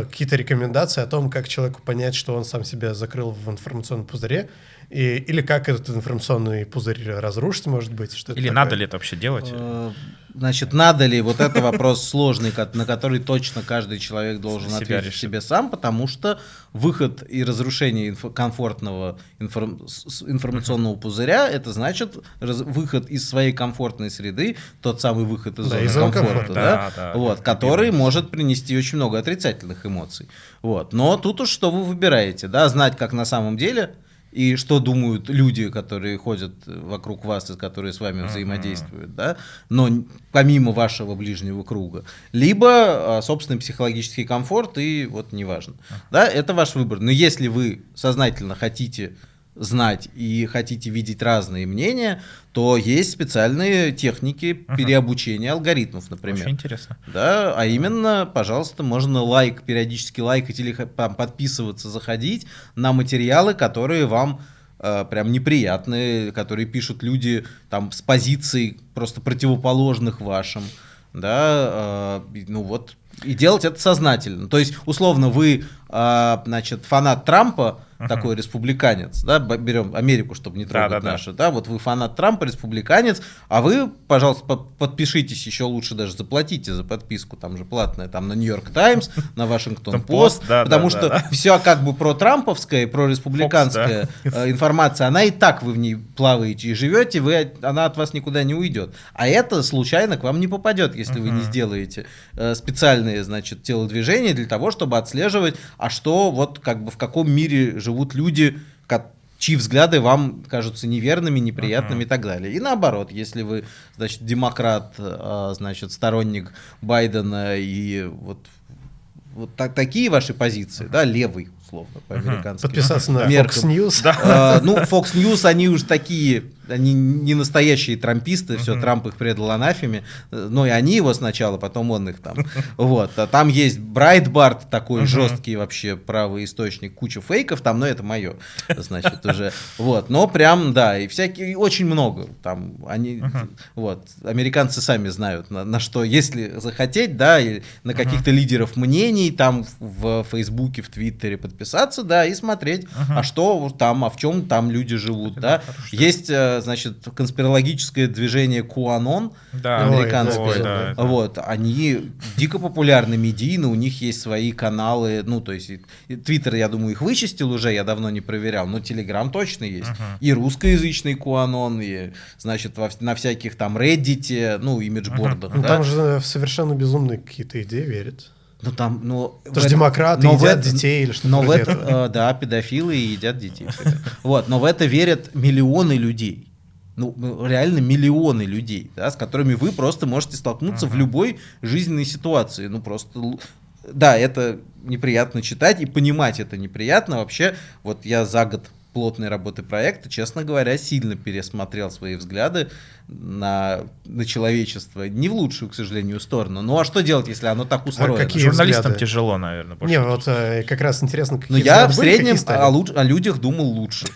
S1: какие-то рекомендации о том, как человеку понять, что он сам себя закрыл в информационном пузыре, и, или как этот информационный пузырь разрушить, может быть? Что
S2: Или
S1: такое?
S2: надо ли это вообще делать?
S3: Э, Значит, надо ли, вот это вопрос сложный, на который точно каждый человек должен
S2: Себя
S3: ответить
S2: решит.
S3: себе сам, потому что выход и разрушение комфортного информ- информационного пузыря, это значит раз- выход из своей комфортной среды, тот самый выход из
S1: Да,
S3: зоны
S1: из
S3: комфорта,
S1: комфорта.
S3: да,
S2: Да, да,
S3: вот, который может принести очень много отрицательных эмоций. Вот. Но тут уж что вы выбираете, да, знать, как на самом деле, и что думают люди, которые ходят вокруг вас и которые с вами взаимодействуют, да, но помимо вашего ближнего круга, либо а, собственный психологический комфорт и вот неважно, да, это ваш выбор. Но если вы сознательно хотите знать и хотите видеть разные мнения, то есть специальные техники
S2: Мгм.
S3: переобучения алгоритмов, например.
S2: Очень интересно.
S3: Да, а именно, пожалуйста, можно лайк, периодически лайкать или подписываться, заходить на материалы, которые вам э, прям неприятны, которые пишут люди там с позиций просто противоположных вашим. да, э, ну вот, и делать это сознательно. То есть, условно, вы, э, значит, фанат Трампа, такой республиканец, да, берем Америку, чтобы не трогать
S2: Да, да, да.
S3: наши, да, вот вы фанат Трампа, республиканец, а вы, пожалуйста, по- подпишитесь, еще лучше даже заплатите за подписку, там же платная, там на Нью-Йорк Таймс, на Вашингтон Пост,
S2: да,
S3: потому
S2: да,
S3: что
S2: да, да.
S3: все как бы про трамповская и про республиканская э, информация, она и так вы в ней плаваете и живете, вы, она от вас никуда не уйдет. А это случайно к вам не попадет, если вы не сделаете э, специальные, значит, телодвижения для того, чтобы отслеживать, а что вот как бы в каком мире живут люди, ко- чьи взгляды вам кажутся неверными, неприятными и так далее. И наоборот, если вы, значит, демократ, э, значит, сторонник Байдена и вот вот так, такие ваши позиции, да, левый, условно, по-американски.
S1: Подписаться на. Fox News.
S3: Э, ну, Fox News, они уж такие, они не настоящие трамписты, все, Трамп их предал анафеме, э, но и они его сначала, потом он их там. Вот, а там есть Брайтбарт, такой жесткий вообще правый источник, куча фейков там, но это мое, значит, уже. Вот, но прям, да, и всякие, очень много там, они, вот, американцы сами знают, на, на что, если захотеть, да, и на каких-то лидеров мнений, там в Фейсбуке, в Твиттере подписаться, да, и смотреть, а что там, а в чем там люди живут, да. Есть, э, значит, конспирологическое движение QAnon,
S2: Да,
S3: американское.
S2: ой, да, это-
S3: вот, они дико популярны медийно, у них есть свои каналы, ну, то есть, Твиттер, я думаю, их вычистил уже, я давно не проверял, но Телеграм точно есть. И русскоязычный QAnon, и, значит, во на всяких там Reddit, ну, имиджбордах,
S1: Ну,
S3: да.
S1: там же в совершенно безумные какие-то идеи верят.
S3: Ну там, ну...
S1: Это же демократы
S3: но в
S1: едят
S3: это-
S1: детей или что-то
S3: Но в это,
S1: этого.
S3: э, да, педофилы едят детей. Вот, но в это верят миллионы людей. Ну, ну, реально миллионы людей, да, с которыми вы просто можете столкнуться в любой жизненной ситуации. Ну, просто... Да, это неприятно читать, и понимать это неприятно. Вообще, вот я за год плотной работы проекта, честно говоря, сильно пересмотрел свои взгляды на, на человечество. Не в лучшую, к сожалению, сторону. Ну а что делать, если оно так устроено?
S1: какие
S2: Журналистам
S1: взгляды?
S2: тяжело, наверное.
S1: Не, вот э, как раз интересно, какие
S3: Но Ну, я в
S1: были,
S3: среднем
S1: стали.
S3: о, луч- о людях думал лучше.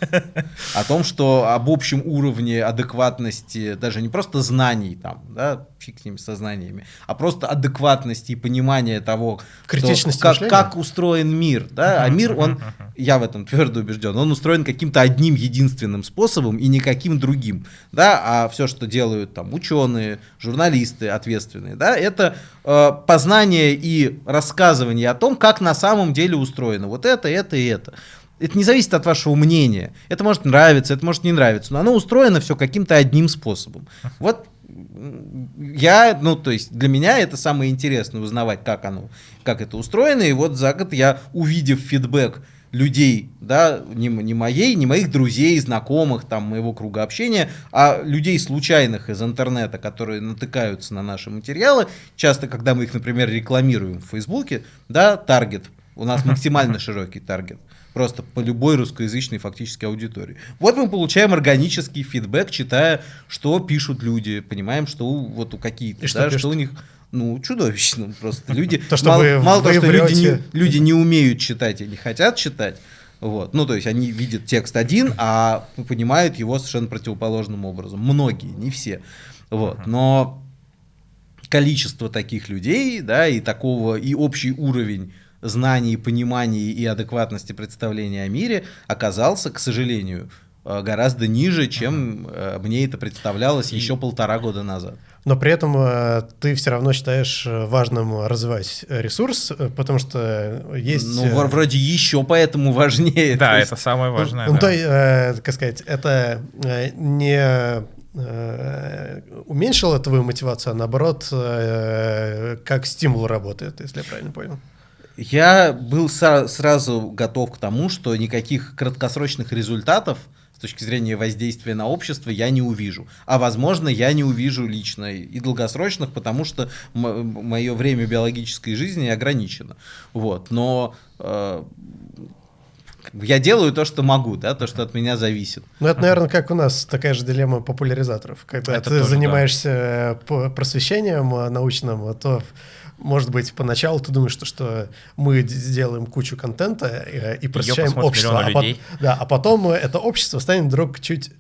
S3: О том, что об общем уровне адекватности, даже не просто знаний там, да, фиг с ними со знаниями, а просто адекватности и понимания того, что- как, как устроен мир. Да? А мир, он, я в этом твердо убежден, он устроен каким-то одним единственным способом и никаким другим. Да? А все, что делают там ученые, журналисты ответственные, да, это э, познание и рассказывание о том, как на самом деле устроено вот это, это и это. Это не зависит от вашего мнения. Это может нравиться, это может не нравиться, но оно устроено все каким-то одним способом. Вот я, ну, то есть для меня это самое интересное узнавать, как оно, как это устроено. И вот за год я, увидев фидбэк людей, да, не, не моей, не моих друзей, знакомых, там, моего круга общения, а людей случайных из интернета, которые натыкаются на наши материалы, часто, когда мы их, например, рекламируем в Фейсбуке, да, таргет, у нас максимально широкий таргет, просто по любой русскоязычной фактически аудитории. Вот мы получаем органический фидбэк, читая, что пишут люди, понимаем, что у- вот у какие-то,
S1: что
S3: да,
S1: пишут?
S3: что у них ну, чудовищно просто. Люди,
S1: То, что
S3: мало,
S1: вы-
S3: мало того,
S1: вы
S3: что люди не, люди не умеют читать и не хотят читать, вот. Ну, то есть они видят текст один, а понимают его совершенно противоположным образом. Многие, не все. Вот. Но количество таких людей, да, и такого, и общий уровень знаний, понимания и адекватности представления о мире оказался, к сожалению, гораздо ниже, чем э, мне это представлялось еще полтора года назад.
S1: Но при этом э, ты все равно считаешь э, важным развивать э, ресурс, э, потому что есть...
S3: Ну,
S1: э,
S3: вр- вроде еще поэтому важнее.
S2: Да,
S3: есть-
S2: это самое важное.
S1: Ну,
S2: да.
S1: то, э, как сказать, это э, не э, уменьшило твою мотивацию, а наоборот, э, как стимул работает, если я правильно понял.
S3: Я был сразу готов к тому, что никаких краткосрочных результатов с точки зрения воздействия на общество я не увижу. А возможно, я не увижу лично и долгосрочных, потому что мое время биологической жизни ограничено. Вот. Но э, я делаю то, что могу, да, то, что от меня зависит.
S1: Ну, это, наверное, как у нас такая же дилемма популяризаторов. Когда
S2: Это
S1: ты
S2: тоже,
S1: занимаешься э, по- просвещением э, научным, то, может быть, поначалу ты думаешь, что, что мы сделаем кучу контента э, и просвещаем
S2: посмотрит
S1: общество. А,
S2: людей.
S1: да, а потом э, это общество станет вдруг чуть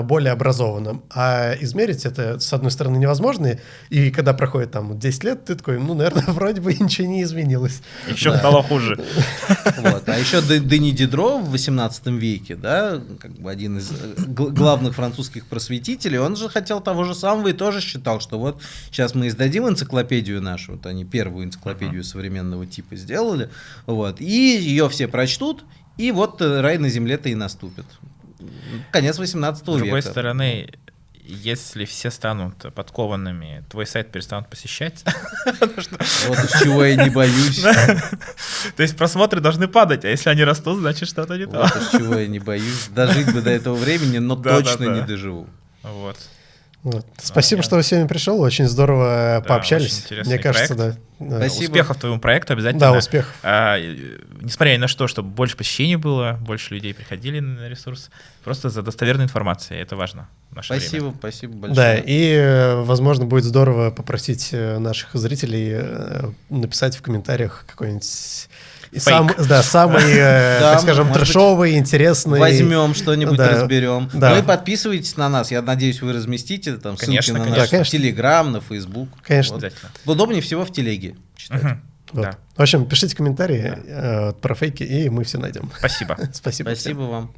S1: более образованным. А измерить это, с одной стороны, невозможно. И когда проходит там 10 лет, ты такой, ну, наверное, вроде бы ничего не изменилось.
S2: Еще
S3: Да.
S2: стало хуже.
S3: Вот. А еще Дени Дидро в 18 веке, да, как бы один из э, гл- главных французских просветителей, он же хотел того же самого и тоже считал, что вот сейчас мы издадим энциклопедию нашу, вот они первую энциклопедию современного типа сделали, вот, и ее все прочтут, и вот э, рай на земле-то и наступит. Конец 18
S2: С
S3: века.
S2: другой стороны, если все станут подкованными, твой сайт перестанут посещать.
S3: Вот из чего я не боюсь.
S2: То есть просмотры должны падать, а если они растут, значит что-то не то.
S3: Вот из чего я не боюсь. Дожить бы до этого времени, но точно не доживу.
S2: Вот.
S1: Вот. Спасибо,
S2: я-
S1: что вы сегодня пришел. Очень здорово
S2: Да,
S1: пообщались.
S2: очень интересный
S1: Мне кажется,
S2: проект.
S1: да. Да.
S3: Спасибо.
S2: Успехов твоему проекту обязательно.
S1: Да, успехов.
S2: А, э, несмотря ни на что, чтобы больше посещений было, больше людей приходили на ресурс. Просто за достоверной информацией. Это важно наше время.
S3: Спасибо, спасибо большое.
S1: Да, и, э, возможно, будет здорово попросить э, наших зрителей э, написать в комментариях какой-нибудь и сам, да, самый, э,
S3: Да,
S1: так скажем,
S3: может быть,
S1: трэшовый, интересный.
S3: Возьмем что-нибудь,
S1: Да.
S3: разберем.
S1: Да.
S3: Ну подписывайтесь на нас. Я надеюсь, вы разместите там ссылки
S2: Конечно,
S3: на
S2: конечно.
S3: наш. Телеграм, на Фейсбук.
S1: Конечно.
S3: Вот. Удобнее всего в телеге читать.
S2: Мгм.
S1: Вот.
S2: Да.
S1: В общем, пишите комментарии э, про фейки, и мы все найдем.
S2: Спасибо.
S1: Спасибо. всем.
S3: Спасибо вам.